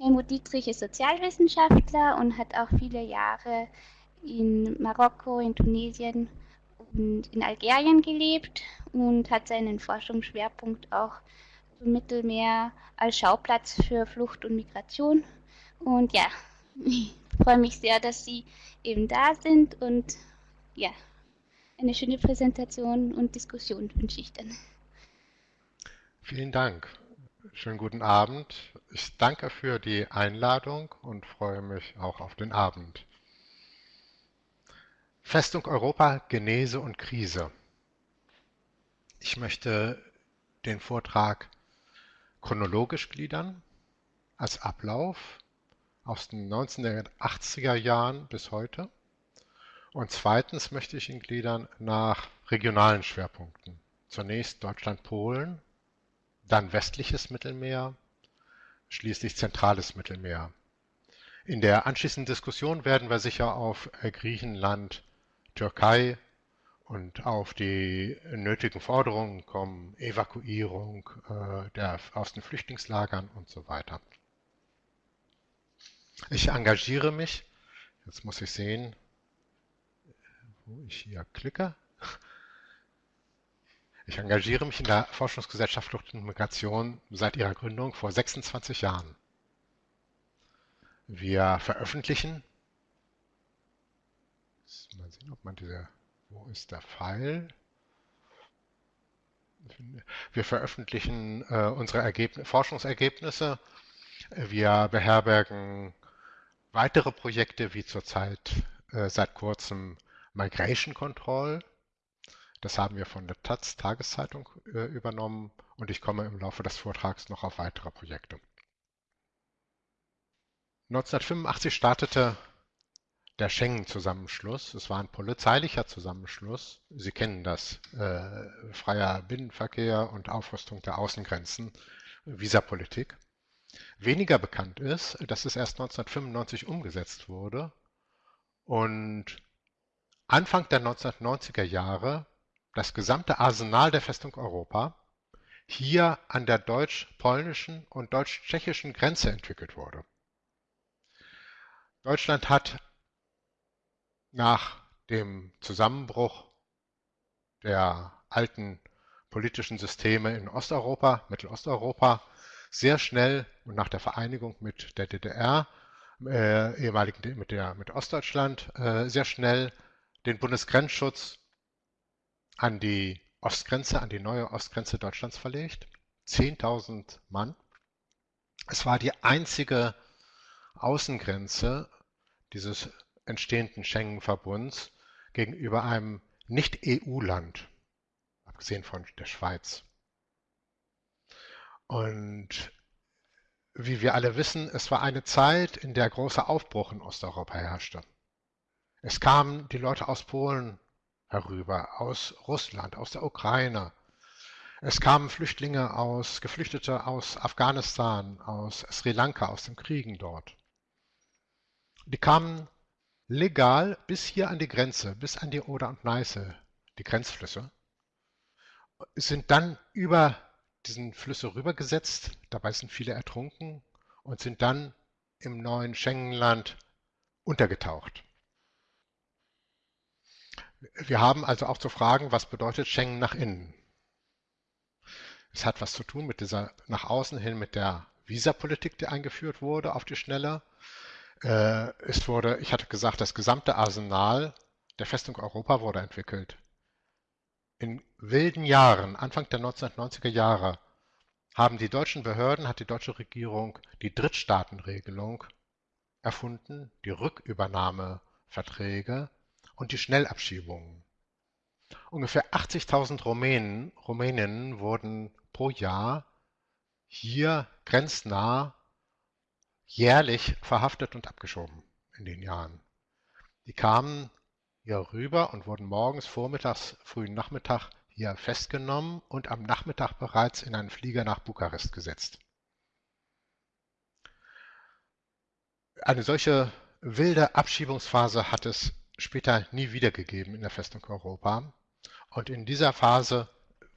Helmut Dietrich ist Sozialwissenschaftler und hat auch viele Jahre in Marokko, in Tunesien und in Algerien gelebt und hat seinen Forschungsschwerpunkt auch im Mittelmeer als Schauplatz für Flucht und Migration. Und ja, ich freue mich sehr, dass Sie eben da sind und ja, eine schöne Präsentation und Diskussion wünsche ich dann. Vielen Dank. Schönen guten Abend. Ich danke für die Einladung und freue mich auch auf den Abend. Festung Europa, Genese und Krise. Ich möchte den Vortrag chronologisch gliedern als Ablauf aus den 1980er Jahren bis heute. Und zweitens möchte ich ihn gliedern nach regionalen Schwerpunkten. Zunächst Deutschland-Polen, dann westliches Mittelmeer, schließlich zentrales Mittelmeer. In der anschließenden Diskussion werden wir sicher auf äh, Griechenland, Türkei und auf die nötigen Forderungen kommen, Evakuierung äh, der, aus den Flüchtlingslagern und so weiter. Ich engagiere mich, jetzt muss ich sehen, wo ich hier klicke. Ich engagiere mich in der Forschungsgesellschaft Flucht und Migration seit ihrer Gründung vor 26 Jahren. Wir veröffentlichen, mal sehen, ob man diese, wo ist der Pfeil? Wir veröffentlichen äh, unsere Ergebnis, Forschungsergebnisse. Wir beherbergen weitere Projekte wie zurzeit äh, seit kurzem Migration Control, das haben wir von der Taz Tageszeitung äh, übernommen und ich komme im Laufe des Vortrags noch auf weitere Projekte. 1985 startete der Schengen-Zusammenschluss. Es war ein polizeilicher Zusammenschluss. Sie kennen das. Äh, freier Binnenverkehr und Aufrüstung der Außengrenzen, Visapolitik. Weniger bekannt ist, dass es erst 1995 umgesetzt wurde und Anfang der 1990er Jahre das gesamte Arsenal der Festung Europa hier an der deutsch-polnischen und deutsch-tschechischen Grenze entwickelt wurde. Deutschland hat nach dem Zusammenbruch der alten politischen Systeme in Osteuropa, Mittelosteuropa, sehr schnell und nach der Vereinigung mit der DDR, äh, ehemaligen mit, der, mit Ostdeutschland, äh, sehr schnell den Bundesgrenzschutz an die Ostgrenze, an die neue Ostgrenze Deutschlands verlegt. 10.000 Mann. Es war die einzige Außengrenze dieses entstehenden Schengen-Verbunds gegenüber einem Nicht-EU-Land, abgesehen von der Schweiz. Und wie wir alle wissen, es war eine Zeit, in der großer Aufbruch in Osteuropa herrschte. Es kamen die Leute aus Polen herüber, aus Russland, aus der Ukraine. Es kamen Flüchtlinge aus, Geflüchtete aus Afghanistan, aus Sri Lanka, aus den Kriegen dort. Die kamen legal bis hier an die Grenze, bis an die Oder und Neiße, die Grenzflüsse, sind dann über diesen Flüsse rübergesetzt, dabei sind viele ertrunken und sind dann im neuen Schengenland untergetaucht. Wir haben also auch zu fragen, was bedeutet Schengen nach innen? Es hat was zu tun mit dieser nach außen hin mit der Visapolitik, die eingeführt wurde auf die Schnelle. Äh, es wurde, ich hatte gesagt, das gesamte Arsenal der Festung Europa wurde entwickelt. In wilden Jahren, Anfang der 1990er Jahre, haben die deutschen Behörden, hat die deutsche Regierung die Drittstaatenregelung erfunden, die Rückübernahmeverträge und die Schnellabschiebungen. Ungefähr 80.000 Rumänen, Rumäninnen wurden pro Jahr hier grenznah jährlich verhaftet und abgeschoben in den Jahren. Die kamen hier rüber und wurden morgens, vormittags, frühen Nachmittag hier festgenommen und am Nachmittag bereits in einen Flieger nach Bukarest gesetzt. Eine solche wilde Abschiebungsphase hat es später nie wiedergegeben in der Festung Europa. Und in dieser Phase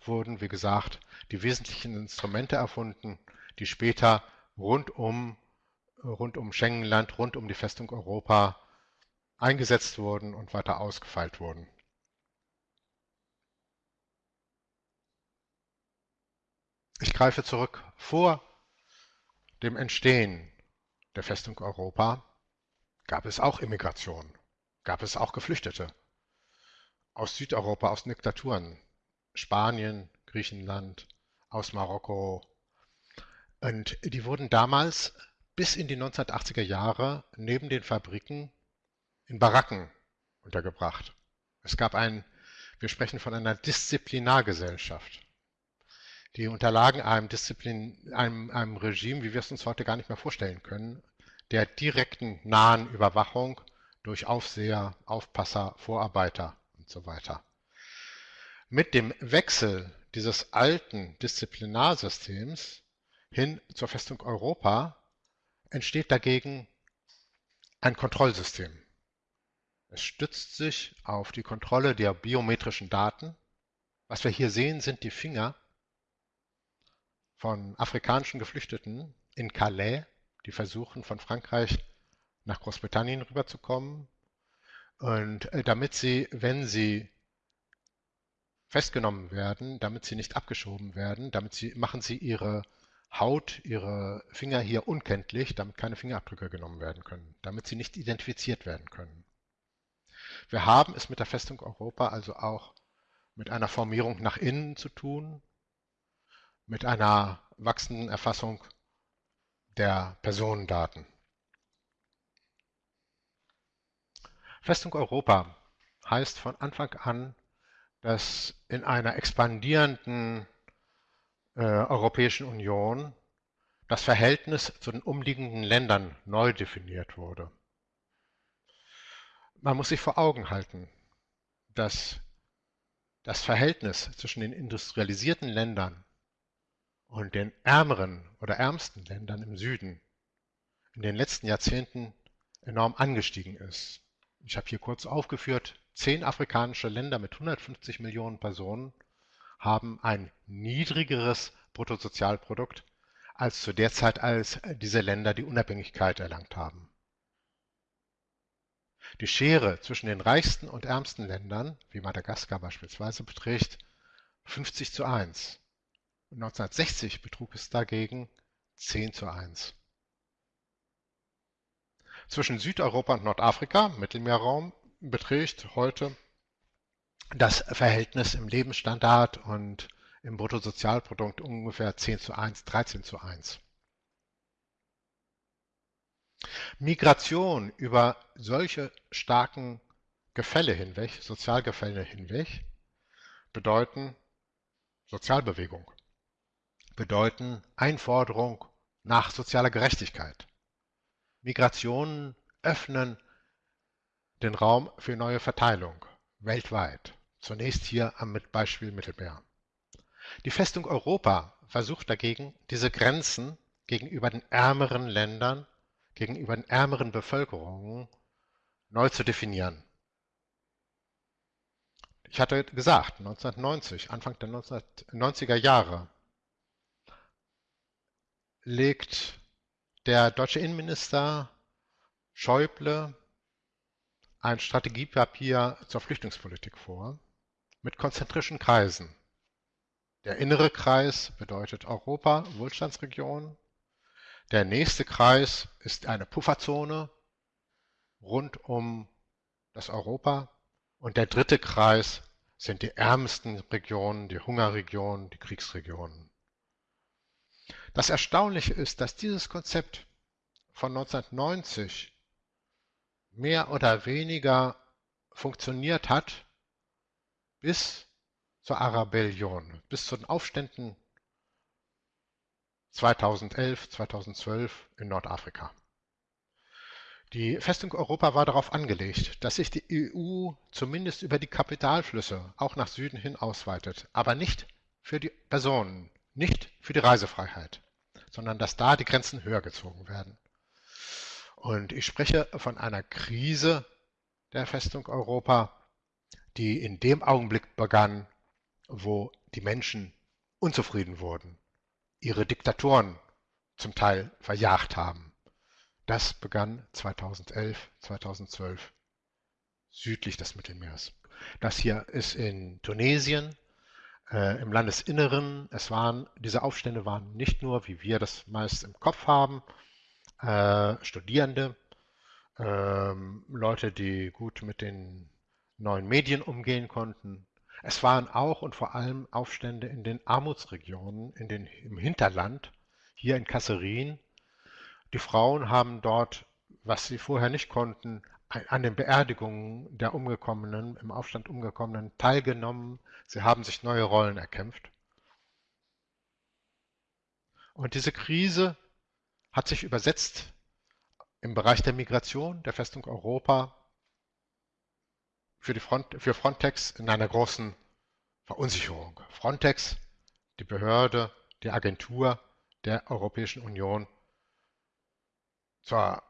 wurden, wie gesagt, die wesentlichen Instrumente erfunden, die später rund um rund um Schengenland, rund um die Festung Europa eingesetzt wurden und weiter ausgefeilt wurden. Ich greife zurück. Vor dem Entstehen der Festung Europa gab es auch Immigration, gab es auch Geflüchtete aus Südeuropa, aus Diktaturen, Spanien, Griechenland, aus Marokko. Und die wurden damals bis in die 1980er Jahre neben den Fabriken in Baracken untergebracht. Es gab ein, wir sprechen von einer Disziplinargesellschaft. Die unterlagen einem, Disziplin, einem, einem Regime, wie wir es uns heute gar nicht mehr vorstellen können, der direkten nahen Überwachung durch Aufseher, Aufpasser, Vorarbeiter und so weiter. Mit dem Wechsel dieses alten Disziplinarsystems hin zur Festung Europa entsteht dagegen ein Kontrollsystem. Es stützt sich auf die Kontrolle der biometrischen Daten. Was wir hier sehen, sind die Finger von afrikanischen Geflüchteten in Calais, die versuchen von Frankreich nach Großbritannien rüberzukommen. Und äh, damit sie, wenn sie festgenommen werden, damit sie nicht abgeschoben werden, damit sie, machen sie ihre Haut, ihre Finger hier unkenntlich, damit keine Fingerabdrücke genommen werden können, damit sie nicht identifiziert werden können. Wir haben es mit der Festung Europa also auch mit einer Formierung nach innen zu tun, mit einer wachsenden Erfassung der Personendaten. Festung Europa heißt von Anfang an, dass in einer expandierenden äh, Europäischen Union das Verhältnis zu den umliegenden Ländern neu definiert wurde. Man muss sich vor Augen halten, dass das Verhältnis zwischen den industrialisierten Ländern und den ärmeren oder ärmsten Ländern im Süden in den letzten Jahrzehnten enorm angestiegen ist. Ich habe hier kurz aufgeführt, zehn afrikanische Länder mit 150 Millionen Personen haben ein niedrigeres Bruttosozialprodukt als zu der Zeit, als diese Länder die Unabhängigkeit erlangt haben. Die Schere zwischen den reichsten und ärmsten Ländern, wie Madagaskar beispielsweise, beträgt 50 zu 1. 1960 betrug es dagegen 10 zu 1. Zwischen Südeuropa und Nordafrika, Mittelmeerraum, beträgt heute das Verhältnis im Lebensstandard und im Bruttosozialprodukt ungefähr 10 zu 1, 13 zu 1. Migration über solche starken Gefälle hinweg, Sozialgefälle hinweg, bedeuten Sozialbewegung bedeuten Einforderung nach sozialer Gerechtigkeit. Migrationen öffnen den Raum für neue Verteilung weltweit. Zunächst hier am Beispiel Mittelmeer. Die Festung Europa versucht dagegen, diese Grenzen gegenüber den ärmeren Ländern, gegenüber den ärmeren Bevölkerungen neu zu definieren. Ich hatte gesagt, 1990, Anfang der 1990er Jahre legt der deutsche Innenminister Schäuble ein Strategiepapier zur Flüchtlingspolitik vor mit konzentrischen Kreisen. Der innere Kreis bedeutet Europa, Wohlstandsregion. Der nächste Kreis ist eine Pufferzone rund um das Europa. Und der dritte Kreis sind die ärmsten Regionen, die Hungerregionen, die Kriegsregionen. Das Erstaunliche ist, dass dieses Konzept von 1990 mehr oder weniger funktioniert hat bis zur Arabellion, bis zu den Aufständen 2011, 2012 in Nordafrika. Die Festung Europa war darauf angelegt, dass sich die EU zumindest über die Kapitalflüsse auch nach Süden hin ausweitet, aber nicht für die Personen, nicht für die Reisefreiheit sondern dass da die Grenzen höher gezogen werden. Und ich spreche von einer Krise der Festung Europa, die in dem Augenblick begann, wo die Menschen unzufrieden wurden, ihre Diktatoren zum Teil verjagt haben, das begann 2011, 2012 südlich des Mittelmeers. Das hier ist in Tunesien, äh, im Landesinneren. Es waren, diese Aufstände waren nicht nur, wie wir das meist im Kopf haben, äh, Studierende, äh, Leute, die gut mit den neuen Medien umgehen konnten. Es waren auch und vor allem Aufstände in den Armutsregionen, in den, im Hinterland, hier in Kasserin. Die Frauen haben dort, was sie vorher nicht konnten, an den Beerdigungen der Umgekommenen, im Aufstand Umgekommenen teilgenommen. Sie haben sich neue Rollen erkämpft. Und diese Krise hat sich übersetzt im Bereich der Migration der Festung Europa für, die Front, für Frontex in einer großen Verunsicherung. Frontex, die Behörde, die Agentur der Europäischen Union zur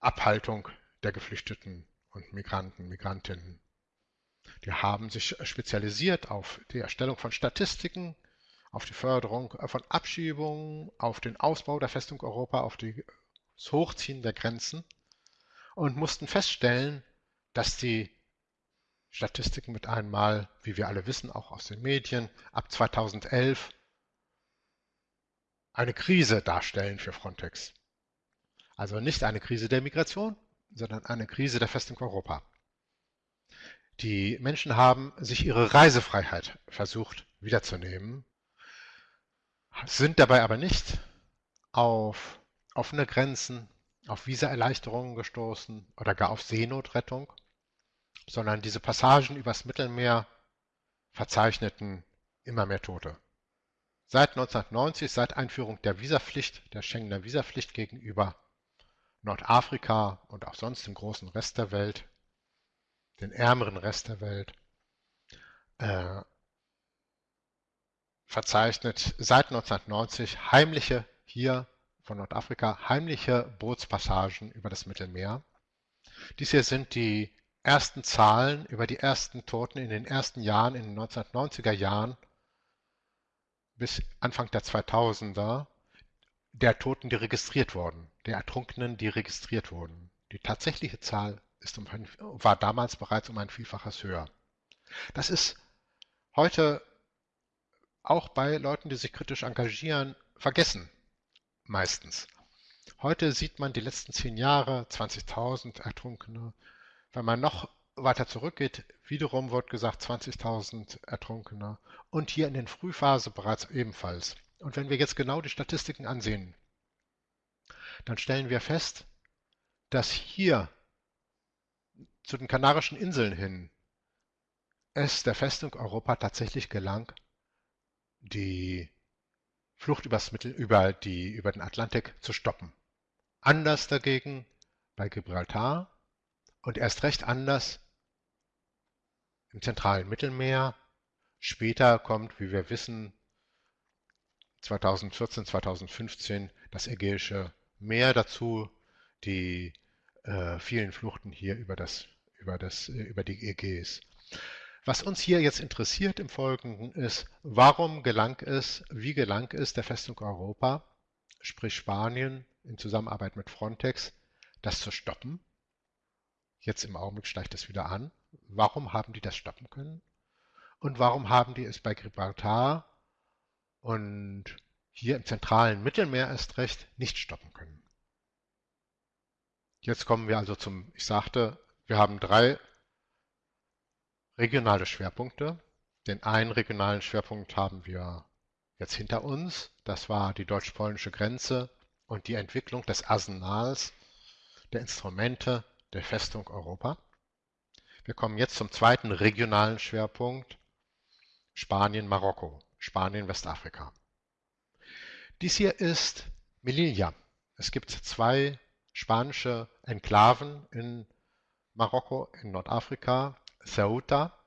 Abhaltung der Geflüchteten und Migranten, Migrantinnen. Die haben sich spezialisiert auf die Erstellung von Statistiken, auf die Förderung von Abschiebungen, auf den Ausbau der Festung Europa, auf das Hochziehen der Grenzen und mussten feststellen, dass die Statistiken mit einmal, wie wir alle wissen, auch aus den Medien, ab 2011 eine Krise darstellen für Frontex. Also nicht eine Krise der Migration, sondern eine Krise der Festung Europa. Die Menschen haben sich ihre Reisefreiheit versucht wiederzunehmen, sind dabei aber nicht auf offene Grenzen, auf Visaerleichterungen gestoßen oder gar auf Seenotrettung, sondern diese Passagen übers Mittelmeer verzeichneten immer mehr Tote. Seit 1990, seit Einführung der Visapflicht, der Schengener Visapflicht gegenüber Nordafrika und auch sonst im großen Rest der Welt, den ärmeren Rest der Welt, äh, verzeichnet seit 1990 heimliche, hier von Nordafrika, heimliche Bootspassagen über das Mittelmeer. Dies hier sind die ersten Zahlen über die ersten Toten in den ersten Jahren, in den 1990er Jahren bis Anfang der 2000er der Toten, die registriert wurden, der Ertrunkenen, die registriert wurden. Die tatsächliche Zahl um war damals bereits um ein Vielfaches höher. Das ist heute auch bei Leuten, die sich kritisch engagieren, vergessen. Meistens. Heute sieht man die letzten zehn Jahre, 20.000 Ertrunkene. Wenn man noch weiter zurückgeht, wiederum wird gesagt 20.000 Ertrunkene. Und hier in den Frühphase bereits ebenfalls. Und wenn wir jetzt genau die Statistiken ansehen, dann stellen wir fest, dass hier zu den Kanarischen Inseln hin es der Festung Europa tatsächlich gelang, die Flucht übers Mittel, über, die, über den Atlantik zu stoppen. Anders dagegen bei Gibraltar und erst recht anders im zentralen Mittelmeer. Später kommt, wie wir wissen, 2014, 2015 das Ägäische Meer dazu, die äh, vielen Fluchten hier über, das, über, das, äh, über die Ägäis. Was uns hier jetzt interessiert im Folgenden ist, warum gelang es, wie gelang es der Festung Europa, sprich Spanien in Zusammenarbeit mit Frontex, das zu stoppen? Jetzt im Augenblick steigt es wieder an. Warum haben die das stoppen können? Und warum haben die es bei Gibraltar und hier im zentralen Mittelmeer erst recht nicht stoppen können. Jetzt kommen wir also zum, ich sagte, wir haben drei regionale Schwerpunkte. Den einen regionalen Schwerpunkt haben wir jetzt hinter uns. Das war die deutsch-polnische Grenze und die Entwicklung des Arsenals der Instrumente der Festung Europa. Wir kommen jetzt zum zweiten regionalen Schwerpunkt Spanien-Marokko. Spanien, Westafrika. Dies hier ist Melilla. Es gibt zwei spanische Enklaven in Marokko, in Nordafrika, Ceuta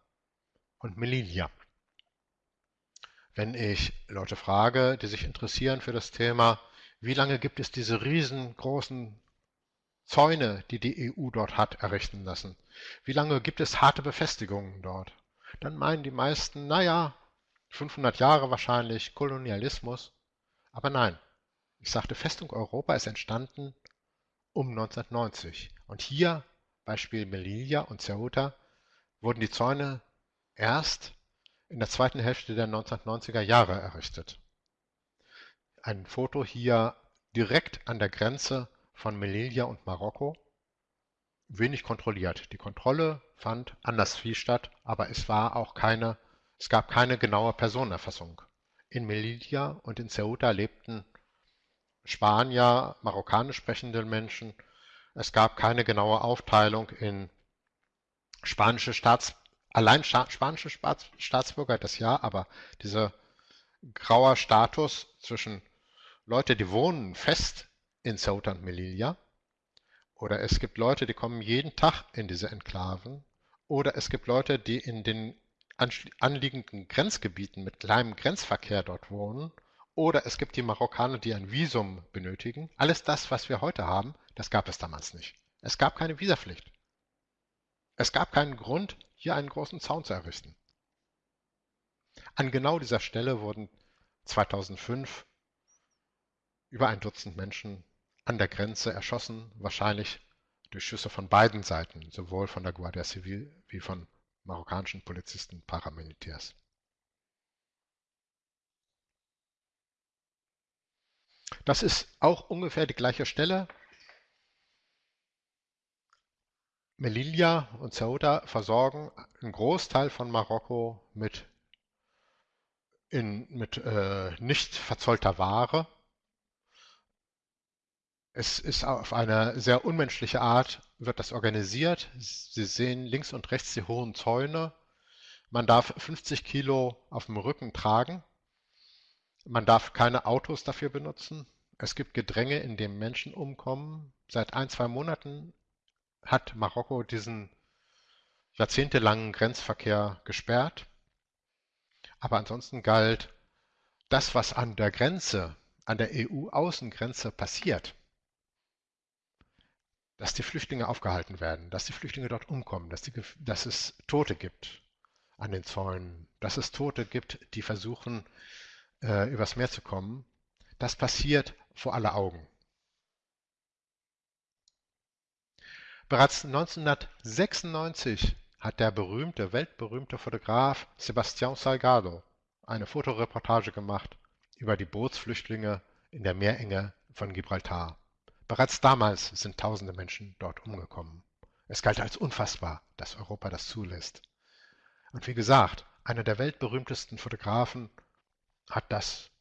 und Melilla. Wenn ich Leute frage, die sich interessieren für das Thema, wie lange gibt es diese riesengroßen Zäune, die die EU dort hat errichten lassen? Wie lange gibt es harte Befestigungen dort? Dann meinen die meisten, naja, 500 Jahre wahrscheinlich, Kolonialismus. Aber nein, ich sagte, Festung Europa ist entstanden um 1990. Und hier, Beispiel Melilla und Ceuta, wurden die Zäune erst in der zweiten Hälfte der 1990er Jahre errichtet. Ein Foto hier direkt an der Grenze von Melilla und Marokko. Wenig kontrolliert. Die Kontrolle fand anderswie statt, aber es war auch keine, es gab keine genaue Personenerfassung. In Melilla und in Ceuta lebten Spanier, marokkanisch sprechende Menschen. Es gab keine genaue Aufteilung in spanische Staats, allein spanische Staatsbürger, das ja, aber dieser grauer Status zwischen Leute, die wohnen fest in Ceuta und Melilla, oder es gibt Leute, die kommen jeden Tag in diese Enklaven, oder es gibt Leute, die in den anliegenden Grenzgebieten mit kleinem Grenzverkehr dort wohnen oder es gibt die Marokkaner, die ein Visum benötigen. Alles das, was wir heute haben, das gab es damals nicht. Es gab keine Visapflicht. Es gab keinen Grund, hier einen großen Zaun zu errichten. An genau dieser Stelle wurden 2005 über ein Dutzend Menschen an der Grenze erschossen, wahrscheinlich durch Schüsse von beiden Seiten, sowohl von der Guardia Civil wie von marokkanischen Polizisten, Paramilitärs. Das ist auch ungefähr die gleiche Stelle. Melilla und Ceuta versorgen einen Großteil von Marokko mit, in, mit äh, nicht verzollter Ware. Es ist auf eine sehr unmenschliche Art, wird das organisiert. Sie sehen links und rechts die hohen Zäune. Man darf 50 Kilo auf dem Rücken tragen. Man darf keine Autos dafür benutzen. Es gibt Gedränge, in dem Menschen umkommen. Seit ein, zwei Monaten hat Marokko diesen jahrzehntelangen Grenzverkehr gesperrt. Aber ansonsten galt, das, was an der Grenze, an der EU-Außengrenze passiert, dass die Flüchtlinge aufgehalten werden, dass die Flüchtlinge dort umkommen, dass, die, dass es Tote gibt an den Zäunen, dass es Tote gibt, die versuchen, äh, übers Meer zu kommen, das passiert vor aller Augen. Bereits 1996 hat der berühmte, weltberühmte Fotograf Sebastián Salgado eine Fotoreportage gemacht über die Bootsflüchtlinge in der Meerenge von Gibraltar. Bereits damals sind tausende Menschen dort umgekommen. Es galt als unfassbar, dass Europa das zulässt. Und wie gesagt, einer der weltberühmtesten Fotografen hat das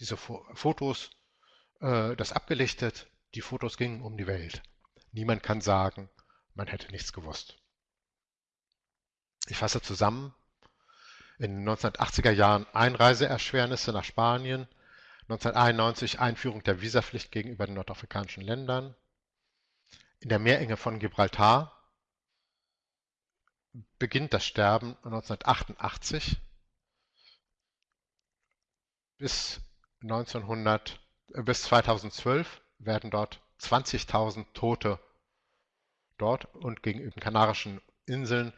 diese Fotos, äh, das abgelichtet. Die Fotos gingen um die Welt. Niemand kann sagen, man hätte nichts gewusst. Ich fasse zusammen. In den 1980er Jahren Einreiseerschwernisse nach Spanien, 1991 Einführung der Visapflicht gegenüber den nordafrikanischen Ländern, in der Meerenge von Gibraltar beginnt das Sterben 1988 bis 1900 äh, bis 2012 werden dort 20.000 Tote dort und gegenüber den Kanarischen Inseln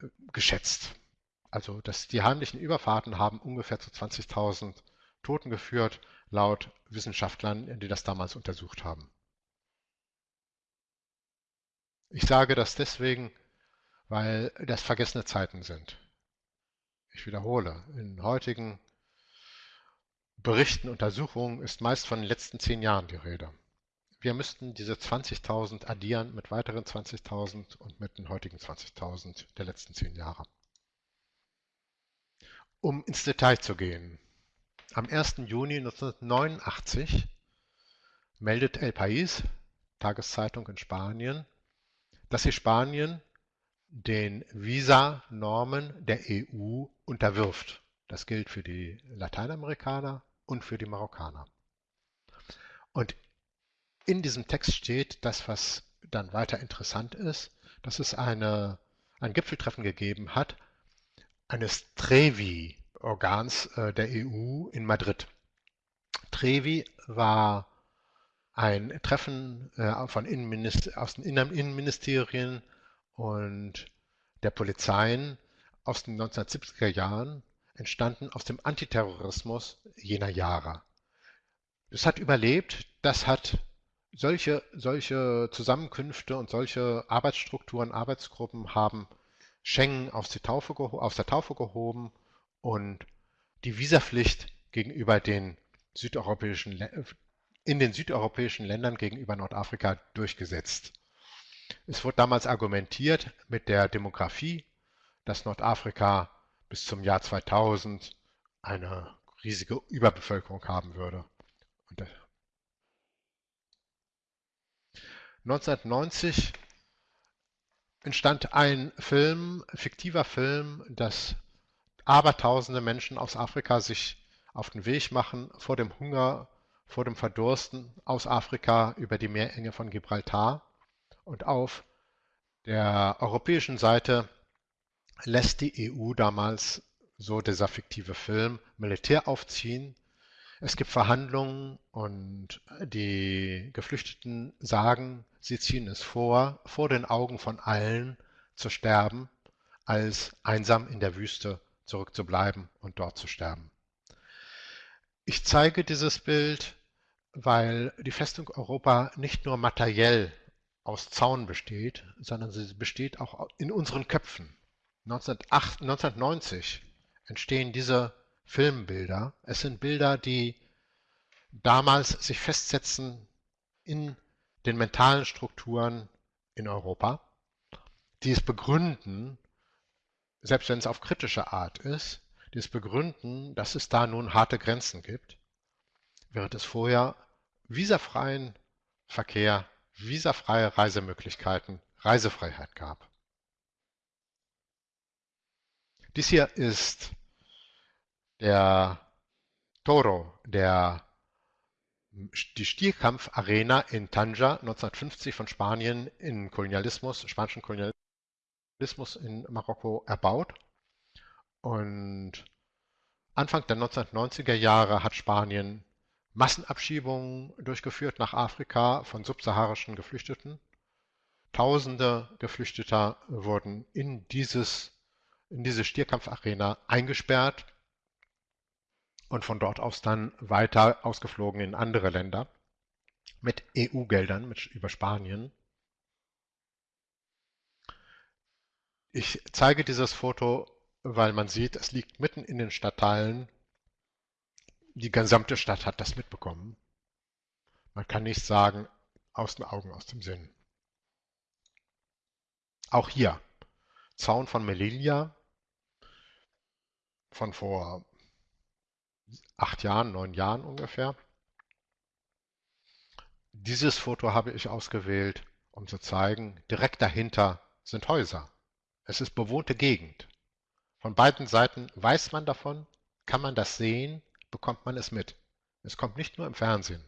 äh, geschätzt. Also dass die heimlichen Überfahrten haben ungefähr zu 20.000 Toten geführt, laut Wissenschaftlern, die das damals untersucht haben. Ich sage das deswegen, weil das vergessene Zeiten sind. Ich wiederhole, in heutigen Berichten, Untersuchungen ist meist von den letzten zehn Jahren die Rede. Wir müssten diese 20.000 addieren mit weiteren 20.000 und mit den heutigen 20.000 der letzten zehn Jahre. Um ins Detail zu gehen. Am 1. Juni 1989 meldet El País, Tageszeitung in Spanien, dass sich Spanien den Visa-Normen der EU unterwirft. Das gilt für die Lateinamerikaner und für die Marokkaner. Und in diesem Text steht das, was dann weiter interessant ist, dass es eine, ein Gipfeltreffen gegeben hat eines Trevi-Organs äh, der EU in Madrid. Trevi war ein Treffen äh, von Innenminister aus den Innenministerien und der Polizeien aus den 1970er Jahren entstanden aus dem Antiterrorismus jener Jahre. Es hat überlebt, das hat solche, solche Zusammenkünfte und solche Arbeitsstrukturen, Arbeitsgruppen haben Schengen aus, Taufe, aus der Taufe gehoben und die Visapflicht gegenüber den südeuropäischen, in den südeuropäischen Ländern gegenüber Nordafrika durchgesetzt. Es wurde damals argumentiert mit der Demografie, dass Nordafrika bis zum Jahr 2000 eine riesige Überbevölkerung haben würde. Und 1990 entstand ein Film, fiktiver Film, dass abertausende Menschen aus Afrika sich auf den Weg machen vor dem Hunger, vor dem Verdursten aus Afrika über die Meerenge von Gibraltar und auf der europäischen Seite lässt die EU damals, so dieser fiktive Film, Militär aufziehen. Es gibt Verhandlungen und die Geflüchteten sagen, sie ziehen es vor, vor den Augen von allen zu sterben, als einsam in der Wüste zurückzubleiben und dort zu sterben. Ich zeige dieses Bild, weil die Festung Europa nicht nur materiell aus Zaun besteht, sondern sie besteht auch in unseren Köpfen. 1990 entstehen diese Filmbilder. Es sind Bilder, die damals sich festsetzen in den mentalen Strukturen in Europa, die es begründen, selbst wenn es auf kritische Art ist, es begründen, dass es da nun harte Grenzen gibt, während es vorher visafreien Verkehr, visafreie Reisemöglichkeiten, Reisefreiheit gab. Dies hier ist der Toro, der, die Stierkampfarena in Tanja 1950 von Spanien in Kolonialismus, spanischen Kolonialismus in Marokko erbaut. Und Anfang der 1990er Jahre hat Spanien Massenabschiebungen durchgeführt nach Afrika von subsaharischen Geflüchteten. Tausende Geflüchteter wurden in dieses in diese Stierkampfarena eingesperrt und von dort aus dann weiter ausgeflogen in andere Länder mit EU-Geldern über Spanien. Ich zeige dieses Foto, weil man sieht, es liegt mitten in den Stadtteilen. Die gesamte Stadt hat das mitbekommen. Man kann nicht sagen, aus den Augen, aus dem Sinn. Auch hier, Zaun von Melilla, von vor acht Jahren, neun Jahren ungefähr. Dieses Foto habe ich ausgewählt, um zu zeigen, direkt dahinter sind Häuser. Es ist bewohnte Gegend. Von beiden Seiten weiß man davon, kann man das sehen, bekommt man es mit. Es kommt nicht nur im Fernsehen.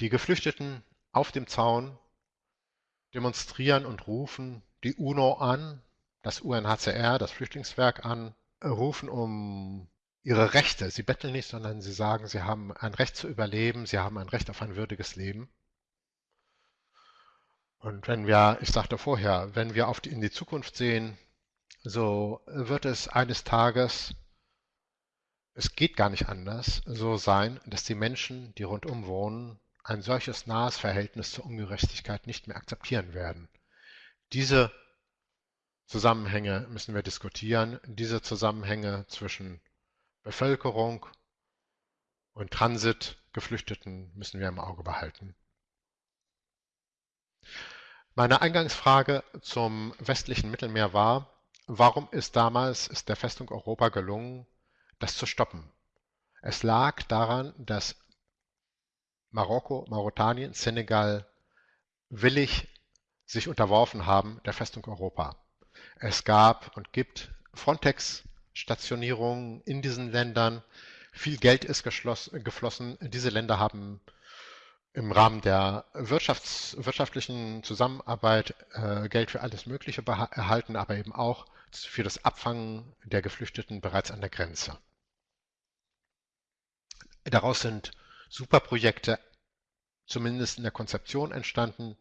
Die Geflüchteten auf dem Zaun demonstrieren und rufen die UNO an, das UNHCR, das Flüchtlingswerk an, rufen um ihre Rechte. Sie betteln nicht, sondern sie sagen, sie haben ein Recht zu überleben, sie haben ein Recht auf ein würdiges Leben. Und wenn wir, ich sagte vorher, wenn wir auf die, in die Zukunft sehen, so wird es eines Tages, es geht gar nicht anders, so sein, dass die Menschen, die rundum wohnen, ein solches nahes Verhältnis zur Ungerechtigkeit nicht mehr akzeptieren werden. Diese Zusammenhänge müssen wir diskutieren. Diese Zusammenhänge zwischen Bevölkerung und Transitgeflüchteten müssen wir im Auge behalten. Meine Eingangsfrage zum westlichen Mittelmeer war, warum ist damals ist der Festung Europa gelungen, das zu stoppen? Es lag daran, dass Marokko, Mauretanien, Senegal willig sich unterworfen haben der Festung Europa. Es gab und gibt Frontex-Stationierungen in diesen Ländern. Viel Geld ist geflossen. Diese Länder haben im Rahmen der Wirtschafts wirtschaftlichen Zusammenarbeit äh, Geld für alles Mögliche erhalten, aber eben auch für das Abfangen der Geflüchteten bereits an der Grenze. Daraus sind Superprojekte zumindest in der Konzeption entstanden,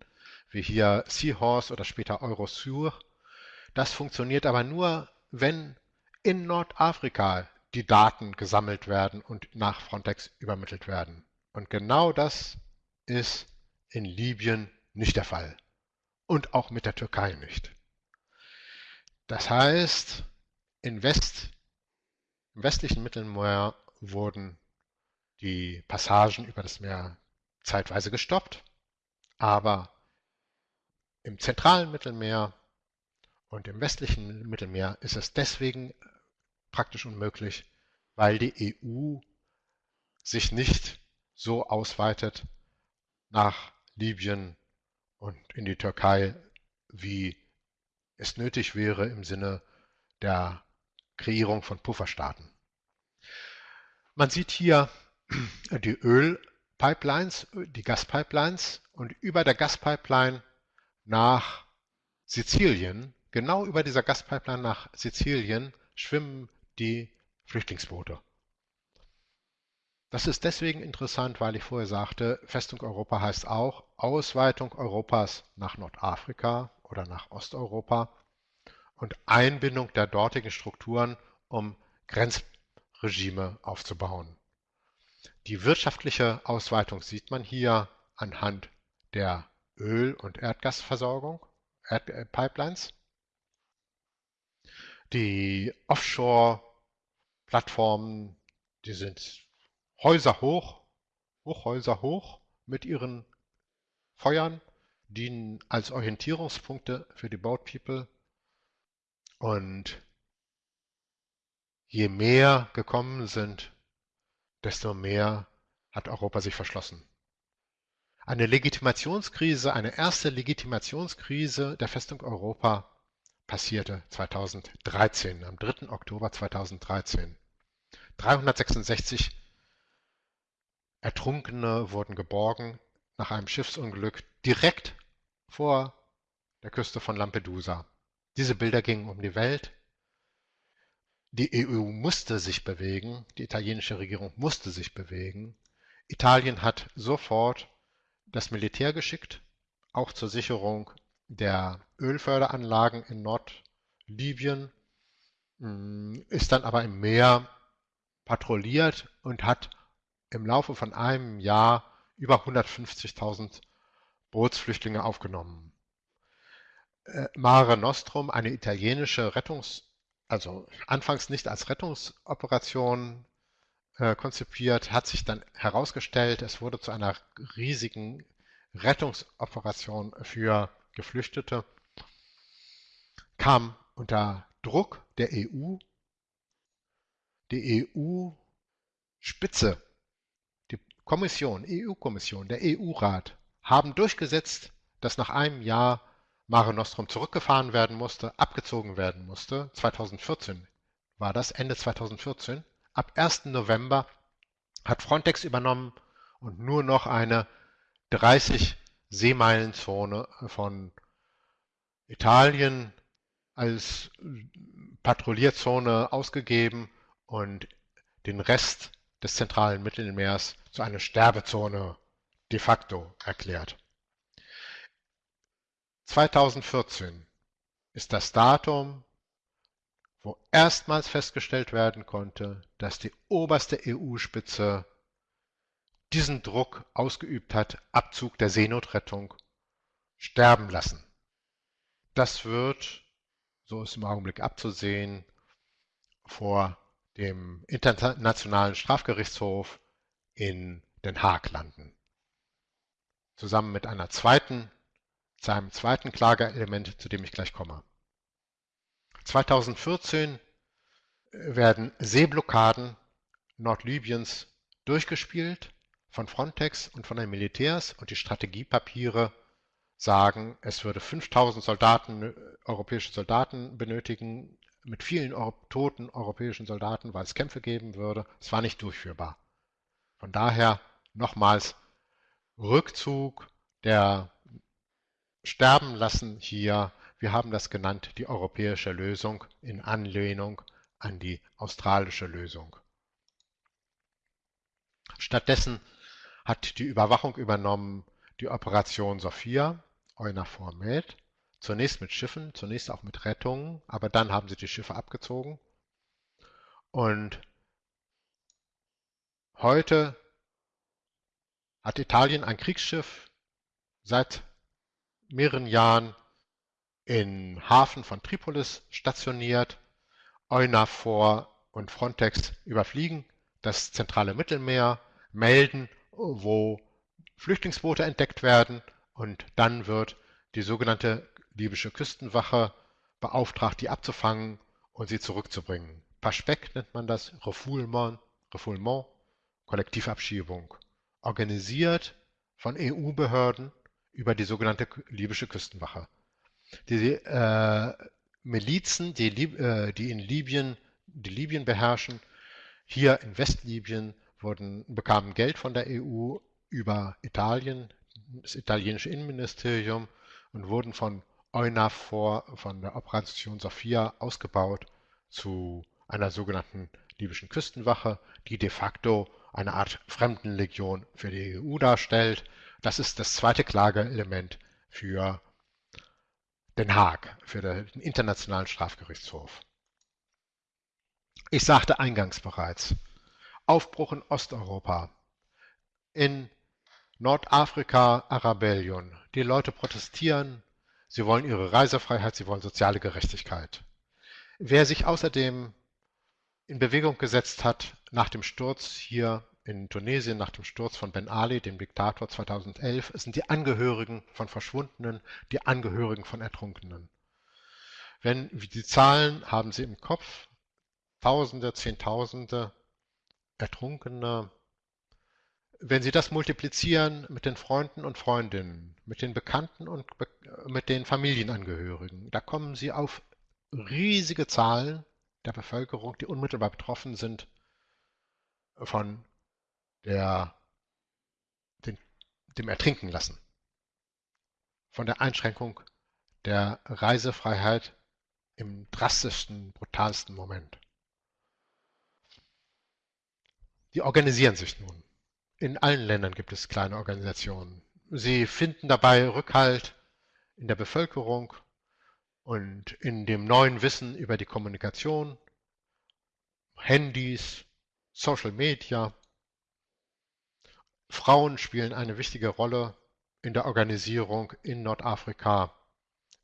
wie hier Seahorse oder später Eurosur, das funktioniert aber nur, wenn in Nordafrika die Daten gesammelt werden und nach Frontex übermittelt werden. Und genau das ist in Libyen nicht der Fall und auch mit der Türkei nicht. Das heißt, in West, im westlichen Mittelmeer wurden die Passagen über das Meer zeitweise gestoppt, aber im zentralen Mittelmeer und im westlichen Mittelmeer ist es deswegen praktisch unmöglich, weil die EU sich nicht so ausweitet nach Libyen und in die Türkei, wie es nötig wäre im Sinne der Kreierung von Pufferstaaten. Man sieht hier die Ölpipelines, die Gaspipelines und über der Gaspipeline nach Sizilien, genau über dieser Gaspipeline nach Sizilien, schwimmen die Flüchtlingsboote. Das ist deswegen interessant, weil ich vorher sagte, Festung Europa heißt auch Ausweitung Europas nach Nordafrika oder nach Osteuropa und Einbindung der dortigen Strukturen, um Grenzregime aufzubauen. Die wirtschaftliche Ausweitung sieht man hier anhand der Öl- und Erdgasversorgung, Erdpipelines. Die Offshore-Plattformen, die sind Häuser hoch, Hochhäuser hoch mit ihren Feuern, dienen als Orientierungspunkte für die Boat People. Und je mehr gekommen sind, desto mehr hat Europa sich verschlossen. Eine Legitimationskrise, eine erste Legitimationskrise der Festung Europa passierte 2013, am 3. Oktober 2013. 366 Ertrunkene wurden geborgen nach einem Schiffsunglück direkt vor der Küste von Lampedusa. Diese Bilder gingen um die Welt. Die EU musste sich bewegen, die italienische Regierung musste sich bewegen. Italien hat sofort das Militär geschickt, auch zur Sicherung der Ölförderanlagen in Nordlibyen, mm, ist dann aber im Meer patrouilliert und hat im Laufe von einem Jahr über 150.000 Bootsflüchtlinge aufgenommen. Äh, Mare Nostrum, eine italienische Rettungs-, also anfangs nicht als Rettungsoperation äh, konzipiert, hat sich dann herausgestellt, es wurde zu einer riesigen Rettungsoperation für Geflüchtete, kam unter Druck der EU. Die EU-Spitze Kommission, EU-Kommission, der EU-Rat haben durchgesetzt, dass nach einem Jahr Mare Nostrum zurückgefahren werden musste, abgezogen werden musste. 2014 war das, Ende 2014. Ab 1. November hat Frontex übernommen und nur noch eine 30 Seemeilenzone von Italien als Patrouillierzone ausgegeben und den Rest des zentralen Mittelmeers zu einer Sterbezone de facto erklärt. 2014 ist das Datum, wo erstmals festgestellt werden konnte, dass die oberste EU-Spitze diesen Druck ausgeübt hat, Abzug der Seenotrettung sterben lassen. Das wird, so ist im Augenblick abzusehen, vor dem Internationalen Strafgerichtshof in Den Haag landen. Zusammen mit einer zweiten, zu einem zweiten Klageelement, zu dem ich gleich komme. 2014 werden Seeblockaden Nordlibyens durchgespielt von Frontex und von den Militärs und die Strategiepapiere sagen, es würde 5000 Soldaten, europäische Soldaten benötigen, mit vielen toten europäischen Soldaten, weil es Kämpfe geben würde. Es war nicht durchführbar. Von daher nochmals Rückzug der Sterben lassen hier. Wir haben das genannt, die europäische Lösung in Anlehnung an die australische Lösung. Stattdessen hat die Überwachung übernommen die Operation Sophia, EUNAVFOR Med, Zunächst mit Schiffen, zunächst auch mit Rettungen, aber dann haben sie die Schiffe abgezogen. Und heute hat Italien ein Kriegsschiff seit mehreren Jahren im Hafen von Tripolis stationiert. EUNAVFOR und Frontex überfliegen das zentrale Mittelmeer, melden, wo Flüchtlingsboote entdeckt werden und dann wird die sogenannte libysche Küstenwache beauftragt, die abzufangen und sie zurückzubringen. Paschbeck nennt man das, Refoulement, Refoulement, Kollektivabschiebung, organisiert von EU-Behörden über die sogenannte libysche Küstenwache. Die äh, Milizen, die, äh, die in Libyen, die Libyen beherrschen, hier in Westlibyen wurden, bekamen Geld von der EU über Italien, das italienische Innenministerium und wurden von EUNAVFOR, von der Operation Sophia ausgebaut zu einer sogenannten libyschen Küstenwache, die de facto eine Art Fremdenlegion für die EU darstellt. Das ist das zweite Klageelement für Den Haag, für den Internationalen Strafgerichtshof. Ich sagte eingangs bereits, Aufbruch in Osteuropa, in Nordafrika Arabellion. Die Leute protestieren, sie wollen ihre Reisefreiheit, sie wollen soziale Gerechtigkeit. Wer sich außerdem in Bewegung gesetzt hat nach dem Sturz hier in Tunesien, nach dem Sturz von Ben Ali, dem Diktator 2011, sind die Angehörigen von Verschwundenen, die Angehörigen von Ertrunkenen. Wenn die Zahlen haben Sie im Kopf, Tausende, Zehntausende Ertrunkene, wenn Sie das multiplizieren mit den Freunden und Freundinnen, mit den Bekannten und Be mit den Familienangehörigen, da kommen Sie auf riesige Zahlen der Bevölkerung, die unmittelbar betroffen sind von der, den, dem Ertrinken lassen, von der Einschränkung der Reisefreiheit im drastischsten, brutalsten Moment. Die organisieren sich nun. In allen Ländern gibt es kleine Organisationen. Sie finden dabei Rückhalt in der Bevölkerung und in dem neuen Wissen über die Kommunikation, Handys, Social Media. Frauen spielen eine wichtige Rolle in der Organisierung in Nordafrika,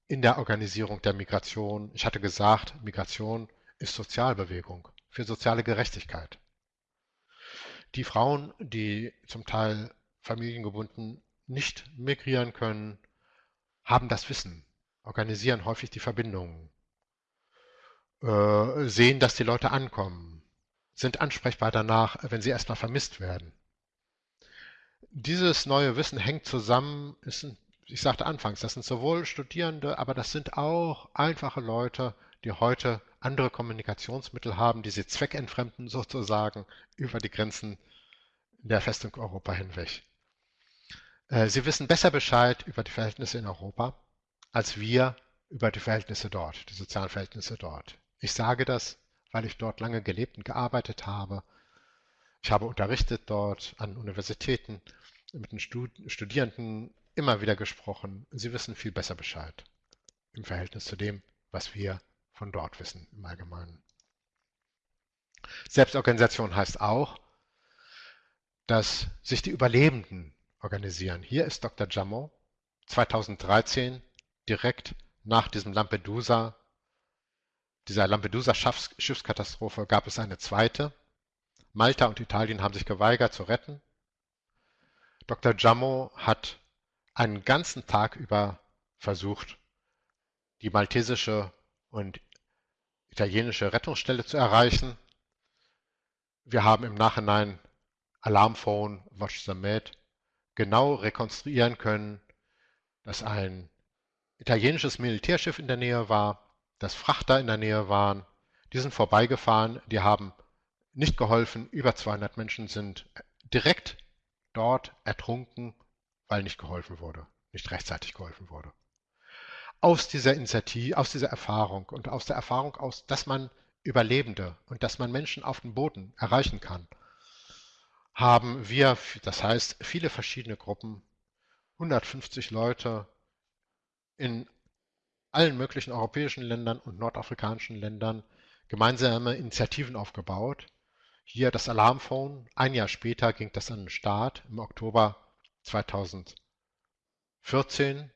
in der Organisierung der Migration. Ich hatte gesagt, Migration ist Sozialbewegung für soziale Gerechtigkeit. Die Frauen, die zum Teil familiengebunden nicht migrieren können, haben das Wissen, organisieren häufig die Verbindungen, äh, sehen, dass die Leute ankommen, sind ansprechbar danach, wenn sie erstmal vermisst werden. Dieses neue Wissen hängt zusammen, ist, ich sagte anfangs, das sind sowohl Studierende, aber das sind auch einfache Leute, die heute andere Kommunikationsmittel haben, die sie zweckentfremden sozusagen über die Grenzen der Festung Europa hinweg. Äh, sie wissen besser Bescheid über die Verhältnisse in Europa als wir über die Verhältnisse dort, die sozialen Verhältnisse dort. Ich sage das, weil ich dort lange gelebt und gearbeitet habe. Ich habe unterrichtet dort an Universitäten, mit den Studierenden immer wieder gesprochen. Sie wissen viel besser Bescheid im Verhältnis zu dem, was wir von dort wissen im Allgemeinen. Selbstorganisation heißt auch, dass sich die Überlebenden organisieren. Hier ist Dr. Jamon 2013 direkt nach diesem Lampedusa, dieser Lampedusa-Schiffskatastrophe gab es eine zweite. Malta und Italien haben sich geweigert zu retten. Dr. Jammo hat einen ganzen Tag über versucht, die maltesische und italienische Rettungsstelle zu erreichen. Wir haben im Nachhinein Alarmphone, Watch the Med genau rekonstruieren können, dass ein italienisches Militärschiff in der Nähe war, dass Frachter in der Nähe waren. Die sind vorbeigefahren, die haben nicht geholfen. Über 200 Menschen sind direkt dort ertrunken, weil nicht geholfen wurde, nicht rechtzeitig geholfen wurde aus dieser Initiative, aus dieser Erfahrung und aus der Erfahrung aus, dass man Überlebende und dass man Menschen auf dem Boden erreichen kann, haben wir, das heißt viele verschiedene Gruppen, 150 Leute in allen möglichen europäischen Ländern und nordafrikanischen Ländern gemeinsame Initiativen aufgebaut. Hier das Alarmphone. Ein Jahr später ging das an den Start im Oktober 2014.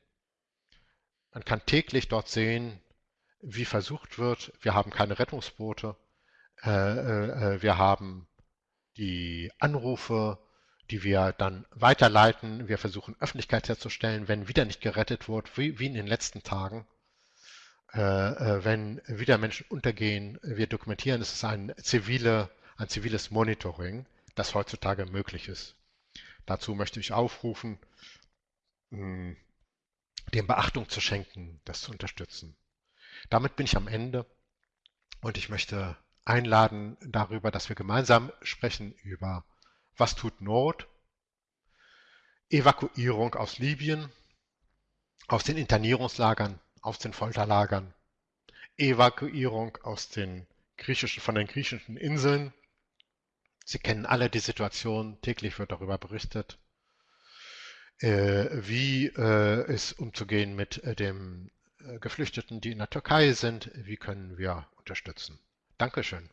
Man kann täglich dort sehen, wie versucht wird. Wir haben keine Rettungsboote. Äh, äh, äh, wir haben die Anrufe, die wir dann weiterleiten. Wir versuchen Öffentlichkeit herzustellen, wenn wieder nicht gerettet wird, wie, in den letzten Tagen. Wenn wieder Menschen untergehen, wir dokumentieren, es ist ein, zivile, ein ziviles Monitoring, das heutzutage möglich ist. Dazu möchte ich aufrufen, hm, dem Beachtung zu schenken, das zu unterstützen. Damit bin ich am Ende und ich möchte einladen darüber, dass wir gemeinsam sprechen über was tut Not, Evakuierung aus Libyen, aus den Internierungslagern, aus den Folterlagern, Evakuierung aus den griechischen, von den griechischen Inseln. Sie kennen alle die Situation, täglich wird darüber berichtet, wie äh, es umzugehen mit äh, den äh, Geflüchteten, die in der Türkei sind, wie können wir unterstützen. Dankeschön.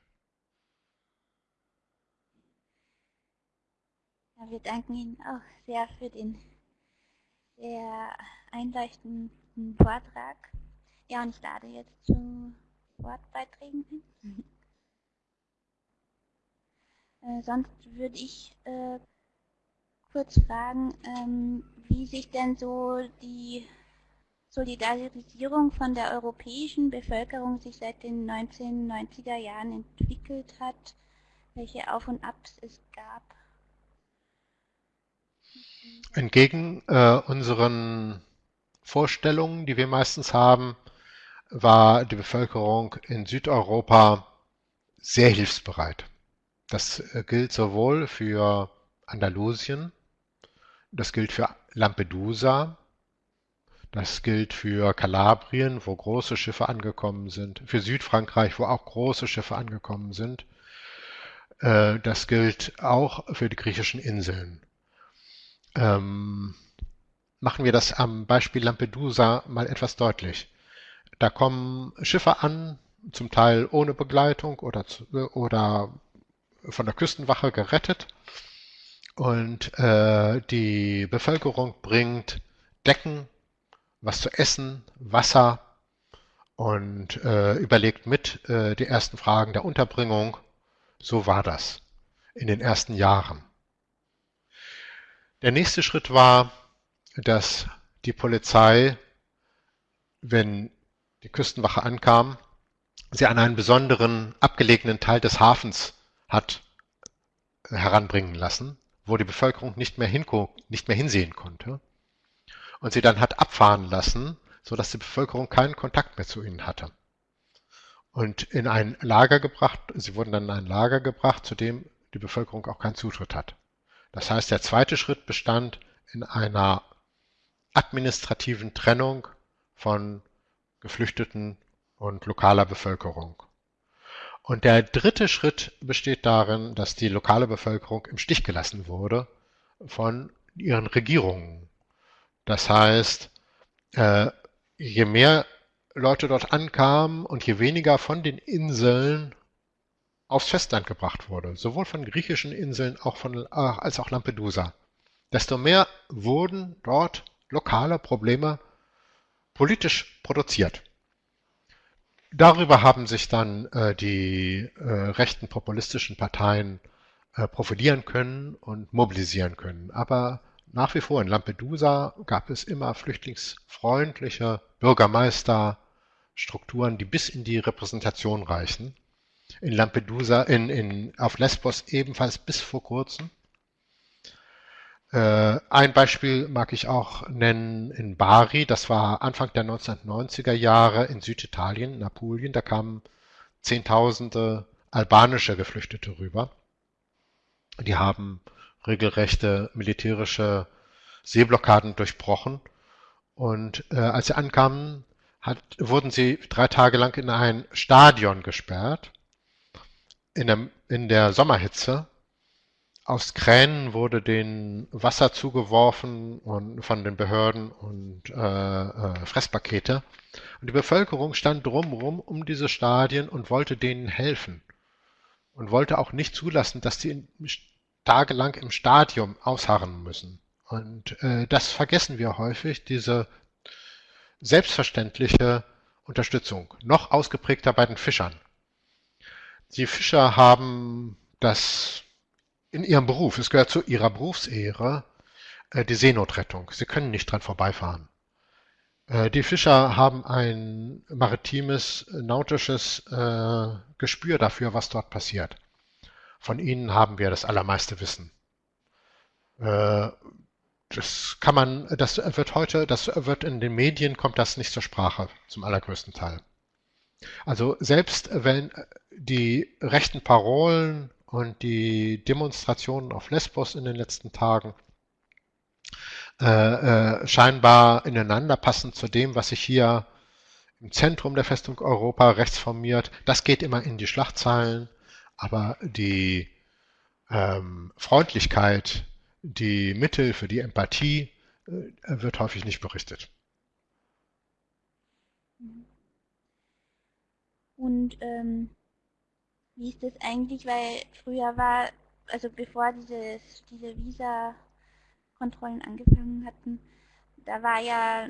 Ja, wir danken Ihnen auch sehr für den sehr einleuchtenden Vortrag. Ja, und ich lade jetzt zu Wortbeiträgen hin. äh, sonst würde ich äh, kurz fragen, ähm, wie sich denn so die Solidarisierung von der europäischen Bevölkerung sich seit den 1990er Jahren entwickelt hat, welche Auf und Abs es gab. Entgegen äh, unseren Vorstellungen, die wir meistens haben, war die Bevölkerung in Südeuropa sehr hilfsbereit. Das äh, gilt sowohl für Andalusien, das gilt für Lampedusa, das gilt für Kalabrien, wo große Schiffe angekommen sind, für Südfrankreich, wo auch große Schiffe angekommen sind. Äh, das gilt auch für die griechischen Inseln. Ähm, machen wir das am Beispiel Lampedusa mal etwas deutlich. Da kommen Schiffe an, zum Teil ohne Begleitung oder, oder von der Küstenwache gerettet. Und äh, die Bevölkerung bringt Decken, was zu essen, Wasser und äh, überlegt mit äh, die ersten Fragen der Unterbringung. So war das in den ersten Jahren. Der nächste Schritt war, dass die Polizei, wenn die Küstenwache ankam, sie an einen besonderen abgelegenen Teil des Hafens hat heranbringen lassen, wo die Bevölkerung nicht mehr, nicht mehr hinsehen konnte und sie dann hat abfahren lassen, sodass die Bevölkerung keinen Kontakt mehr zu ihnen hatte. Und in ein Lager gebracht, sie wurden dann in ein Lager gebracht, zu dem die Bevölkerung auch keinen Zutritt hat. Das heißt, der zweite Schritt bestand in einer administrativen Trennung von Geflüchteten und lokaler Bevölkerung. Und der dritte Schritt besteht darin, dass die lokale Bevölkerung im Stich gelassen wurde von ihren Regierungen. Das heißt, äh, je mehr Leute dort ankamen und je weniger von den Inseln aufs Festland gebracht wurde, sowohl von griechischen Inseln auch von, äh, als auch Lampedusa, desto mehr wurden dort lokale Probleme politisch produziert. Darüber haben sich dann äh, die äh, rechten populistischen Parteien äh, profilieren können und mobilisieren können. Aber nach wie vor in Lampedusa gab es immer flüchtlingsfreundliche Bürgermeisterstrukturen, die bis in die Repräsentation reichen. In Lampedusa, in, in, auf Lesbos ebenfalls bis vor kurzem. Äh, ein Beispiel mag ich auch nennen in Bari, das war Anfang der 1990er Jahre in Süditalien, in Apulien, da kamen Zehntausende albanische Geflüchtete rüber. Die haben regelrechte militärische Seeblockaden durchbrochen. Und äh, als sie ankamen, hat, wurden sie drei Tage lang in ein Stadion gesperrt, in der, in der Sommerhitze. Aus Kränen wurde denen Wasser zugeworfen und von den Behörden und äh, äh, Fresspakete. Und die Bevölkerung stand drumherum um diese Stadien und wollte denen helfen. Und wollte auch nicht zulassen, dass die tagelang im Stadium ausharren müssen Und äh, das vergessen wir häufig, diese selbstverständliche Unterstützung, noch ausgeprägter bei den Fischern. Die Fischer haben das in ihrem Beruf, es gehört zu ihrer Berufsehre, äh, die Seenotrettung. Sie können nicht dran vorbeifahren. Äh, die Fischer haben ein maritimes, nautisches äh, Gespür dafür, was dort passiert. Von ihnen haben wir das allermeiste Wissen. Das kann man, das wird heute, das wird in den Medien, kommt das nicht zur Sprache, zum allergrößten Teil. Also selbst wenn die rechten Parolen und die Demonstrationen auf Lesbos in den letzten Tagen äh, äh, scheinbar ineinander passen zu dem, was sich hier im Zentrum der Festung Europa rechts formiert. Das geht immer in die Schlachtzeilen, aber die ähm, Freundlichkeit, die Mittel für die Empathie äh, wird häufig nicht berichtet. Und ähm, wie ist das eigentlich? Weil früher war, also bevor dieses, diese Visa Kontrollen angefangen hatten, da war ja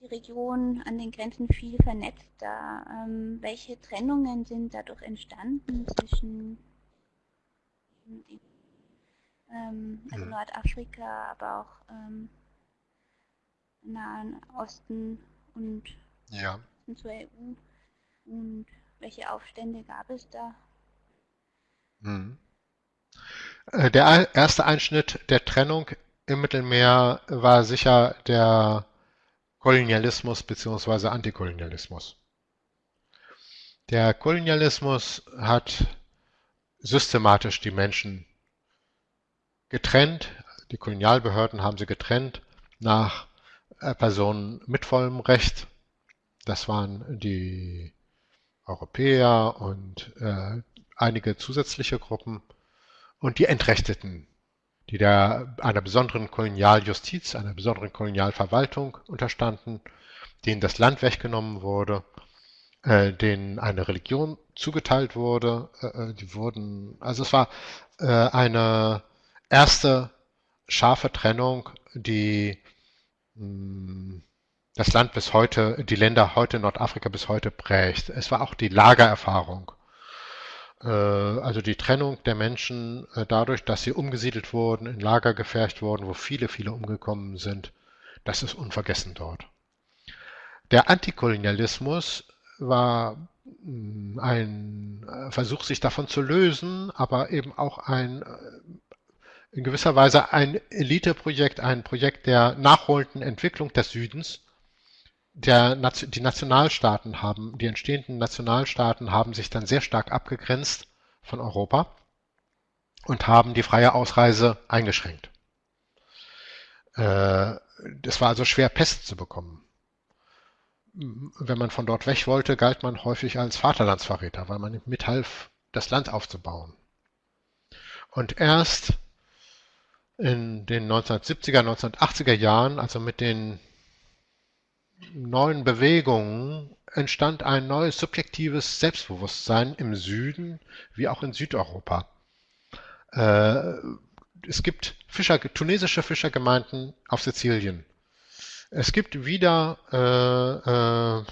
die Region an den Grenzen viel vernetzter. Ähm, welche Trennungen sind dadurch entstanden zwischen ähm, also hm. Nordafrika, aber auch ähm, Nahen Osten und ja. zur EU? Und welche Aufstände gab es da? Hm. Äh, der erste Einschnitt der Trennung im Mittelmeer war sicher der Kolonialismus bzw. Antikolonialismus. Der Kolonialismus hat systematisch die Menschen getrennt, die Kolonialbehörden haben sie getrennt nach äh, Personen mit vollem Recht. Das waren die Europäer und äh, einige zusätzliche Gruppen und die Entrechteten die der, einer besonderen Kolonialjustiz, einer besonderen Kolonialverwaltung unterstanden, denen das Land weggenommen wurde, äh, denen eine Religion zugeteilt wurde. Äh, äh die wurden, also es war äh, eine erste scharfe Trennung, die hm, das Land bis heute, die Länder heute Nordafrika bis heute prägt. Es war auch die Lagererfahrung also die Trennung der Menschen äh, dadurch, dass sie umgesiedelt wurden, in Lager gefercht wurden, wo viele, viele umgekommen sind, das ist unvergessen dort. Der Antikolonialismus war mm, ein äh, Versuch, sich davon zu lösen, aber eben auch ein in gewisser Weise ein Eliteprojekt, ein Projekt der nachholenden Entwicklung des Südens. Der, die Nationalstaaten haben, die entstehenden Nationalstaaten haben sich dann sehr stark abgegrenzt von Europa und haben die freie Ausreise eingeschränkt. Äh, es war also schwer, Pest zu bekommen. Wenn man von dort weg wollte, galt man häufig als Vaterlandsverräter, weil man mithalf, das Land aufzubauen. Und erst in den 1970er, 1980er Jahren, also mit den neuen Bewegungen entstand ein neues subjektives Selbstbewusstsein im Süden wie auch in Südeuropa. Äh, es gibt Fischer, tunesische Fischergemeinden auf Sizilien. Es gibt wieder äh, äh,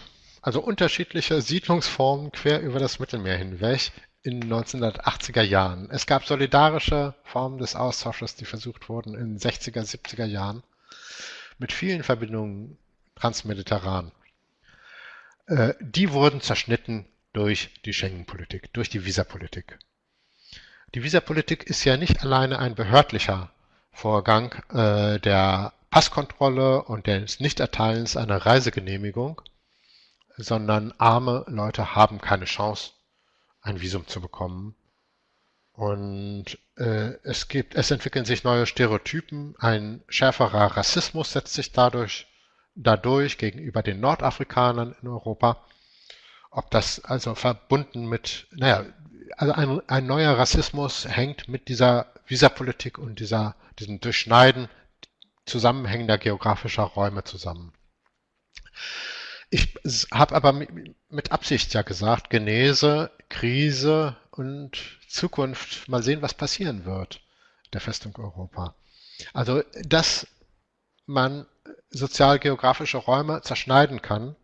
also unterschiedliche Siedlungsformen quer über das Mittelmeer hinweg in den 1980er Jahren. Es gab solidarische Formen des Austausches, die versucht wurden in den 60er, 70er Jahren mit vielen Verbindungen transmediterran. Äh, die wurden zerschnitten durch die Schengen-Politik, durch die Visapolitik. Die Visapolitik ist ja nicht alleine ein behördlicher Vorgang äh, der Passkontrolle und des Nichterteilens einer Reisegenehmigung, sondern arme Leute haben keine Chance, ein Visum zu bekommen. Und äh, es gibt, es entwickeln sich neue Stereotypen, ein schärferer Rassismus setzt sich dadurch dadurch gegenüber den Nordafrikanern in Europa. Ob das also verbunden mit, naja, also ein, ein neuer Rassismus hängt mit dieser Visapolitik und dieser, diesem Durchschneiden zusammenhängender geografischer Räume zusammen. Ich habe aber mit Absicht ja gesagt, Genese, Krise und Zukunft, mal sehen, was passieren wird der Festung Europa. Also, dass man sozialgeografische Räume zerschneiden kann,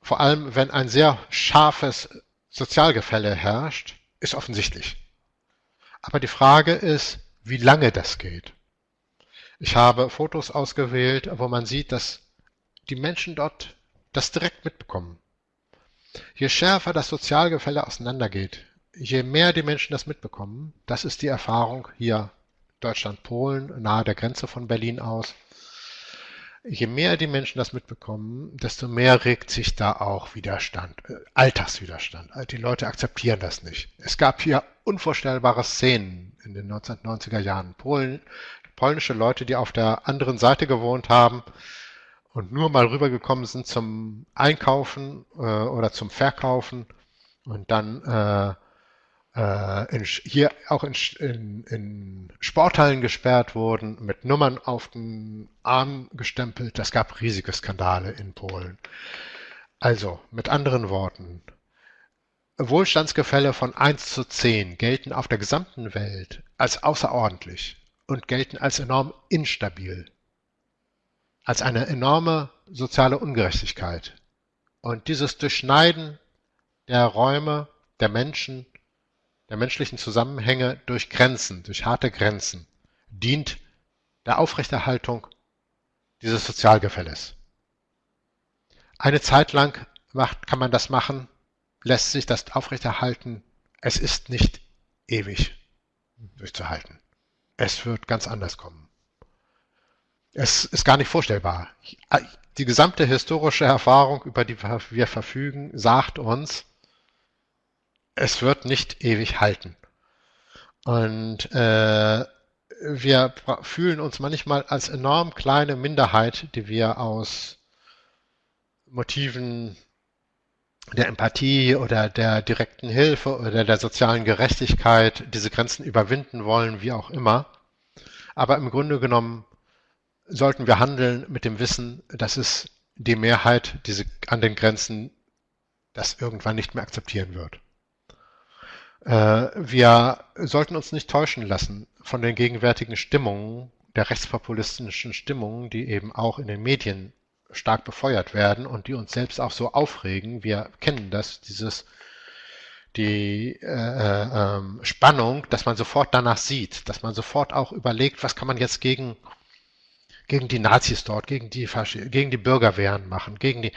vor allem wenn ein sehr scharfes Sozialgefälle herrscht, ist offensichtlich. Aber die Frage ist, wie lange das geht. Ich habe Fotos ausgewählt, wo man sieht, dass die Menschen dort das direkt mitbekommen. Je schärfer das Sozialgefälle auseinandergeht, je mehr die Menschen das mitbekommen, das ist die Erfahrung hier Deutschland, Polen, nahe der Grenze von Berlin aus, je mehr die Menschen das mitbekommen, desto mehr regt sich da auch Widerstand, äh, Alltagswiderstand. Die Leute akzeptieren das nicht. Es gab hier unvorstellbare Szenen in den 1990er Jahren. Polen, polnische Leute, die auf der anderen Seite gewohnt haben und nur mal rübergekommen sind zum Einkaufen äh, oder zum Verkaufen und dann äh, in, hier auch in, in, in, Sporthallen gesperrt wurden, mit Nummern auf den Arm gestempelt. Das gab riesige Skandale in Polen. Also, mit anderen Worten, Wohlstandsgefälle von 1 zu 10 gelten auf der gesamten Welt als außerordentlich und gelten als enorm instabil, als eine enorme soziale Ungerechtigkeit. Und dieses Durchschneiden der Räume, der Menschen, der menschlichen Zusammenhänge durch Grenzen, durch harte Grenzen, dient der Aufrechterhaltung dieses Sozialgefälles. Eine Zeit lang macht, kann man das machen, lässt sich das aufrechterhalten. Es ist nicht ewig durchzuhalten. Es wird ganz anders kommen. Es ist gar nicht vorstellbar. Die gesamte historische Erfahrung, über die wir verfügen, sagt uns, es wird nicht ewig halten. Und äh, wir fühlen uns manchmal als enorm kleine Minderheit, die wir aus Motiven der Empathie oder der direkten Hilfe oder der sozialen Gerechtigkeit diese Grenzen überwinden wollen, wie auch immer. Aber im Grunde genommen sollten wir handeln mit dem Wissen, dass es die Mehrheit diese, an den Grenzen das irgendwann nicht mehr akzeptieren wird. Äh, wir sollten uns nicht täuschen lassen von den gegenwärtigen Stimmungen, der rechtspopulistischen Stimmungen, die eben auch in den Medien stark befeuert werden und die uns selbst auch so aufregen. Wir kennen das, dieses die äh, äh, ähm, Spannung, dass man sofort danach sieht, dass man sofort auch überlegt, was kann man jetzt gegen gegen die Nazis dort, gegen die gegen die Bürgerwehren machen, gegen die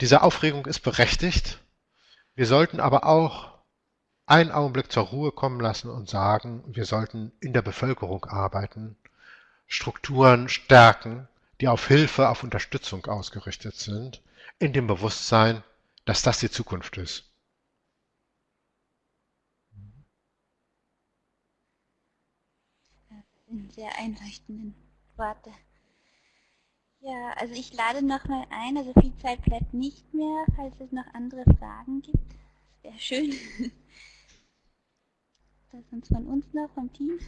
diese Aufregung ist berechtigt. Wir sollten aber auch einen Augenblick zur Ruhe kommen lassen und sagen, wir sollten in der Bevölkerung arbeiten, Strukturen stärken, die auf Hilfe, auf Unterstützung ausgerichtet sind, in dem Bewusstsein, dass das die Zukunft ist. Sehr einleuchtenden Worte. Ja, also ich lade nochmal ein, also viel Zeit bleibt nicht mehr, falls es noch andere Fragen gibt. Sehr schön. Das sind von uns noch, vom Team.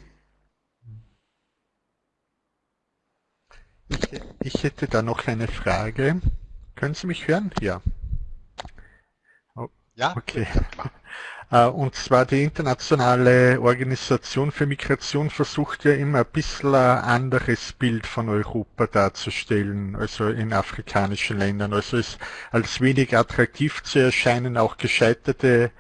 Ich, ich hätte da noch eine Frage. Können Sie mich hören? Ja. Oh, ja, okay. Äh, und zwar die internationale Organisation für Migration versucht ja immer ein bisschen ein anderes Bild von Europa darzustellen, also in afrikanischen Ländern. Also es als wenig attraktiv zu erscheinen, auch gescheiterte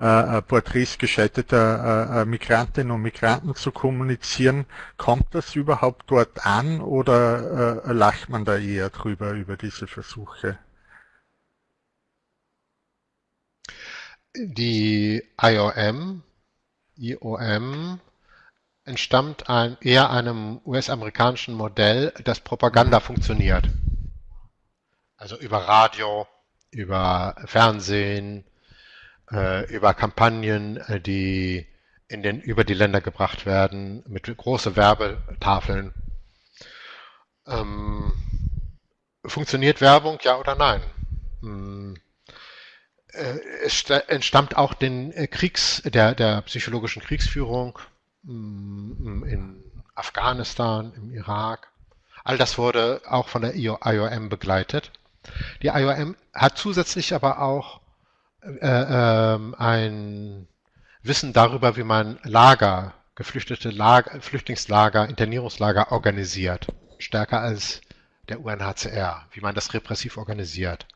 äh, äh, Porträts gescheiterter äh, äh, Migrantinnen und Migranten zu kommunizieren. Kommt das überhaupt dort an oder äh, lacht man da eher drüber, über diese Versuche? Die IOM, IOM entstammt ein, eher einem US-amerikanischen Modell, das Propaganda funktioniert. Also über Radio, über Fernsehen, äh, über Kampagnen, äh, die in den, über die Länder gebracht werden, mit große Werbetafeln. Ähm, funktioniert Werbung, ja oder nein? Hm. Äh, es entstammt auch den äh, Kriegs, der, der psychologischen Kriegsführung hm, in Afghanistan, im Irak. All das wurde auch von der IOM begleitet. Die IOM hat zusätzlich aber auch äh, ähm, ein Wissen darüber, wie man Lager geflüchtete Lager, Flüchtlingslager, Internierungslager organisiert. Stärker als der UNHCR, wie man das repressiv organisiert.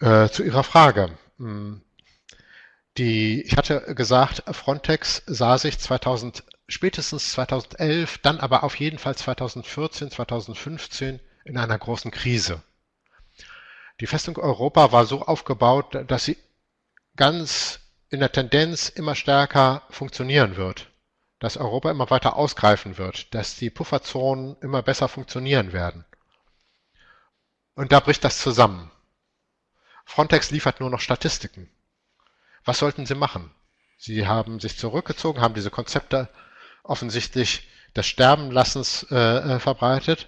Äh, zu Ihrer Frage. Hm, die, ich hatte gesagt, Frontex sah sich 2000, spätestens 2011, dann aber auf jeden Fall 2014, 2015 in einer großen Krise. Die Festung Europa war so aufgebaut, dass sie ganz in der Tendenz immer stärker funktionieren wird, dass Europa immer weiter ausgreifen wird, dass die Pufferzonen immer besser funktionieren werden. Und da bricht das zusammen. Frontex liefert nur noch Statistiken. Was sollten sie machen? Sie haben sich zurückgezogen, haben diese Konzepte offensichtlich des Sterbenlassens äh, äh verbreitet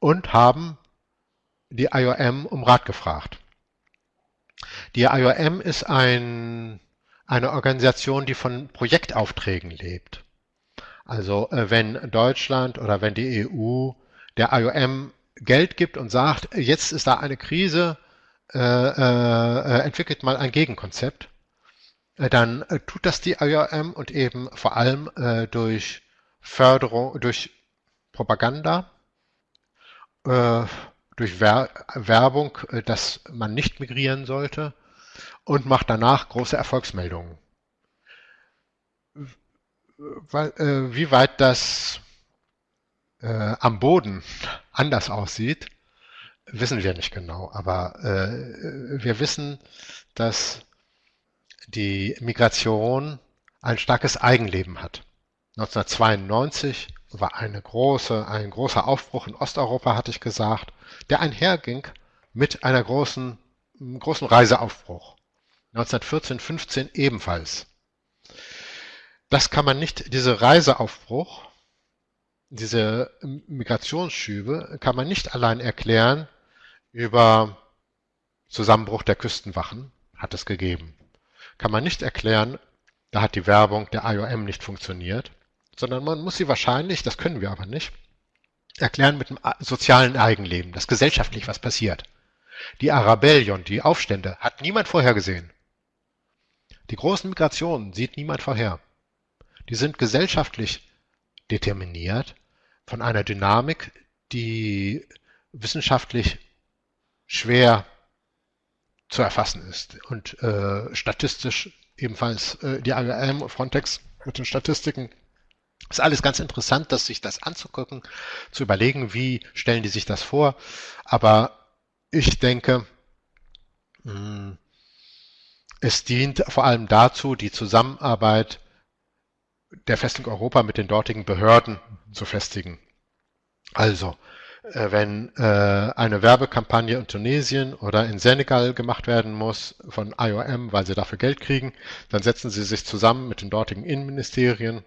und haben die IOM um Rat gefragt. Die IOM ist ein, eine Organisation, die von Projektaufträgen lebt. Also äh, wenn Deutschland oder wenn die EU der IOM Geld gibt und sagt, jetzt ist da eine Krise, äh, äh, entwickelt mal ein Gegenkonzept, äh, dann äh, tut das die IOM und eben vor allem äh, durch Förderung, durch Propaganda, durch Wer Werbung, dass man nicht migrieren sollte und macht danach große Erfolgsmeldungen. Wie weit das am Boden anders aussieht, wissen wir nicht genau. Aber wir wissen, dass die Migration ein starkes Eigenleben hat. 1992 war eine große, ein großer Aufbruch in Osteuropa, hatte ich gesagt, der einherging mit einer großen, großen Reiseaufbruch. 1914, 15 ebenfalls. Das kann man nicht, diese Reiseaufbruch, diese Migrationsschübe kann man nicht allein erklären über Zusammenbruch der Küstenwachen, hat es gegeben kann man nicht erklären, da hat die Werbung der IOM nicht funktioniert, sondern man muss sie wahrscheinlich, das können wir aber nicht, erklären mit dem sozialen Eigenleben, dass gesellschaftlich was passiert. Die Arabellion, die Aufstände, hat niemand vorhergesehen. Die großen Migrationen sieht niemand vorher. Die sind gesellschaftlich determiniert von einer Dynamik, die wissenschaftlich schwer zu erfassen ist. Und äh, statistisch ebenfalls äh, die IAM, Frontex mit den Statistiken. Ist alles ganz interessant, dass sich das anzugucken, zu überlegen, wie stellen die sich das vor. Aber ich denke, hm, es dient vor allem dazu, die Zusammenarbeit der Festung Europa mit den dortigen Behörden zu festigen. Also, wenn äh, eine Werbekampagne in Tunesien oder in Senegal gemacht werden muss von IOM, weil sie dafür Geld kriegen, dann setzen sie sich zusammen mit den dortigen Innenministerien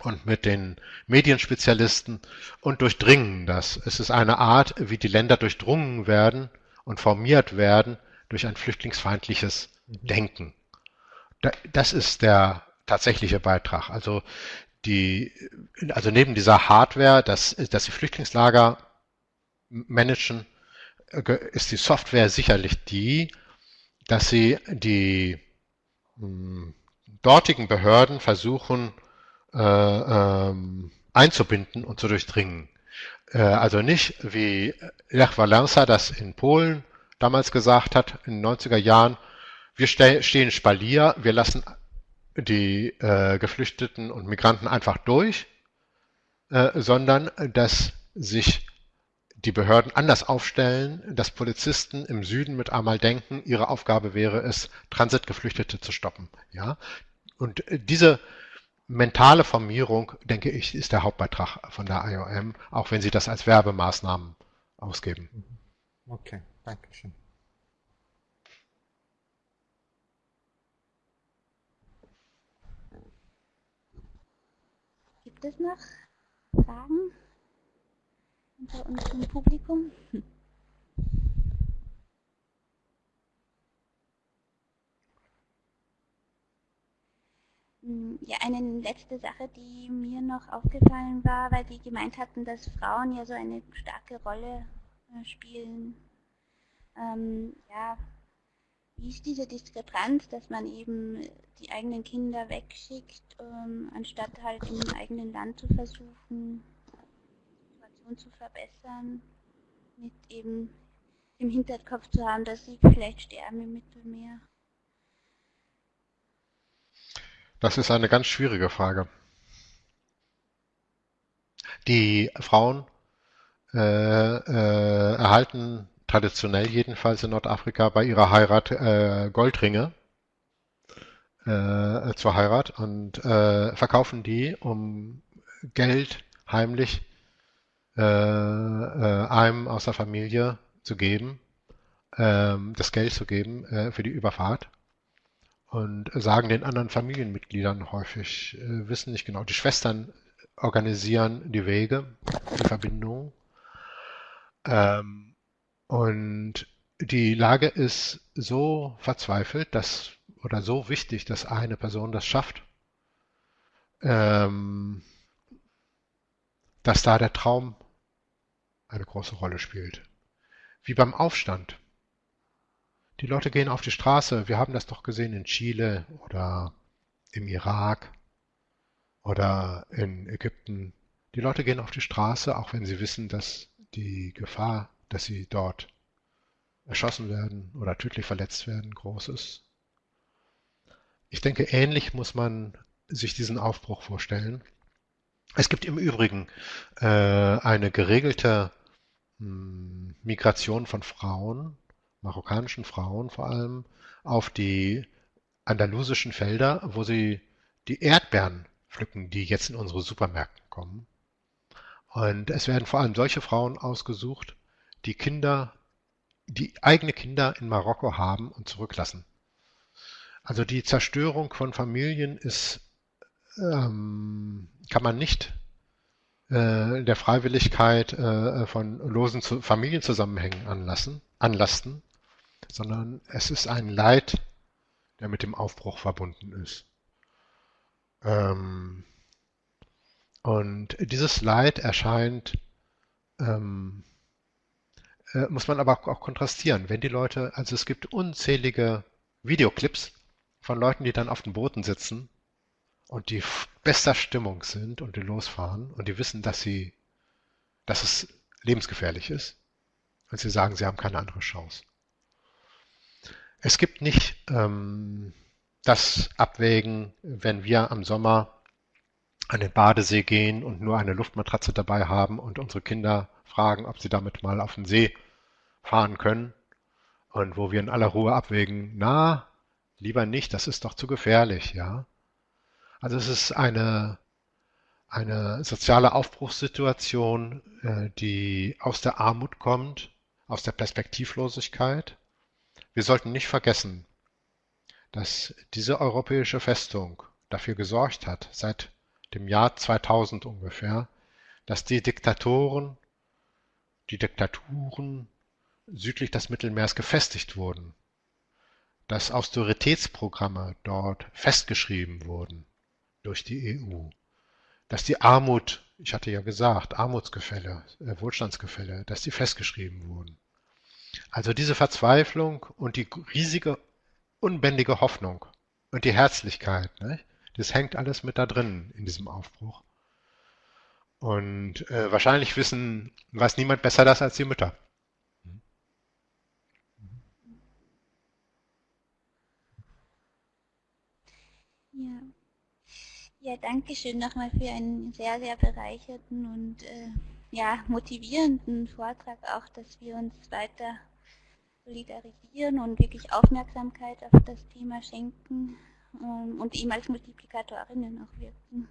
und mit den Medienspezialisten und durchdringen das. Es ist eine Art, wie die Länder durchdrungen werden und formiert werden durch ein flüchtlingsfeindliches mhm. Denken. Das ist der tatsächliche Beitrag. Also die, also neben dieser Hardware, dass, dass die Flüchtlingslager managen, äh, ist die Software sicherlich die, dass sie die mh, hm, dortigen Behörden versuchen äh, ähm, einzubinden und zu durchdringen. Äh, also nicht wie Lech Walesa das in Polen damals gesagt hat, in den 90er Jahren, wir ste stehen Spalier, wir lassen die äh, Geflüchteten und Migranten einfach durch, äh, sondern dass sich die Behörden anders aufstellen, dass Polizisten im Süden mit einmal denken, ihre Aufgabe wäre es, Transitgeflüchtete zu stoppen. Ja? Und äh, diese mentale Formierung, denke ich, ist der Hauptbeitrag von der IOM, auch wenn sie das als Werbemaßnahmen ausgeben. Okay, danke schön. Gibt es noch Fragen unter unserem Publikum? Hm, ja, eine letzte Sache, die mir noch aufgefallen war, weil die gemeint hatten, dass Frauen ja so eine starke Rolle äh, spielen. Ähm, ja, wie ist diese Diskrepanz, dass man eben die eigenen Kinder wegschickt, ähm, anstatt halt im eigenen Land zu versuchen, die Situation zu verbessern, mit eben im Hinterkopf zu haben, dass sie vielleicht sterben im Mittelmeer? Das ist eine ganz schwierige Frage. Die Frauen äh, äh, erhalten traditionell jedenfalls in Nordafrika bei ihrer Heirat äh, Goldringe äh, zur Heirat und äh, verkaufen die, um Geld heimlich äh, äh, einem aus der Familie zu geben, ähm, das Geld zu geben äh, für die Überfahrt und sagen den anderen Familienmitgliedern häufig, äh, wissen nicht genau. Die Schwestern organisieren die Wege, die Verbindungen. Ähm, und die Lage ist so verzweifelt, dass oder so wichtig, dass eine Person das schafft, ähm, dass da der Traum eine große Rolle spielt. Wie beim Aufstand. Die Leute gehen auf die Straße. Wir haben das doch gesehen in Chile oder im Irak oder in Ägypten. Die Leute gehen auf die Straße, auch wenn sie wissen, dass die Gefahr, dass sie dort erschossen werden oder tödlich verletzt werden, groß ist. Ich denke, ähnlich muss man sich diesen Aufbruch vorstellen. Es gibt im Übrigen äh, eine geregelte mh, hm, Migration von Frauen, marokkanischen Frauen vor allem, auf die andalusischen Felder, wo sie die Erdbeeren pflücken, die jetzt in unsere Supermärkte kommen. Und es werden vor allem solche Frauen ausgesucht, die Kinder, die eigene Kinder in Marokko haben und zurücklassen. Also die Zerstörung von Familien ist, ähm, kann man nicht äh, der Freiwilligkeit äh, von losen zu Familienzusammenhängen anlassen, anlasten, sondern es ist ein Leid, der mit dem Aufbruch verbunden ist. Ähm, und dieses Leid erscheint, ähm, äh, muss man aber auch kontrastieren. Wenn die Leute, also es gibt unzählige Videoclips von Leuten, die dann auf den Booten sitzen und die bester Stimmung sind und die losfahren und die wissen, dass sie, dass es lebensgefährlich ist und sie sagen, sie haben keine andere Chance. Es gibt nicht ähm, das Abwägen, wenn wir am Sommer an den Badesee gehen und nur eine Luftmatratze dabei haben und unsere Kinder fragen, ob sie damit mal auf den See fahren können und wo wir in aller Ruhe abwägen, na, lieber nicht, das ist doch zu gefährlich, ja. Also es ist eine, eine soziale Aufbruchssituation, äh, die aus der Armut kommt, aus der Perspektivlosigkeit. Wir sollten nicht vergessen, dass diese europäische Festung dafür gesorgt hat, seit dem Jahr 2000 ungefähr, dass die Diktatoren, die Diktaturen südlich des Mittelmeers gefestigt wurden, dass Austeritätsprogramme dort festgeschrieben wurden durch die EU, dass die Armut, ich hatte ja gesagt, Armutsgefälle, äh, Wohlstandsgefälle, dass die festgeschrieben wurden. Also diese Verzweiflung und die riesige unbändige Hoffnung und die Herzlichkeit, ne? das hängt alles mit da drin in diesem Aufbruch. Und äh, wahrscheinlich wissen, weiß niemand besser das als die Mütter. Ja. Ja, danke schön nochmal für einen sehr, sehr bereicherten und äh, ja, motivierenden Vortrag auch, dass wir uns weiter solidarisieren und wirklich Aufmerksamkeit auf das Thema schenken ähm, und ihm als Multiplikatorinnen auch wirken.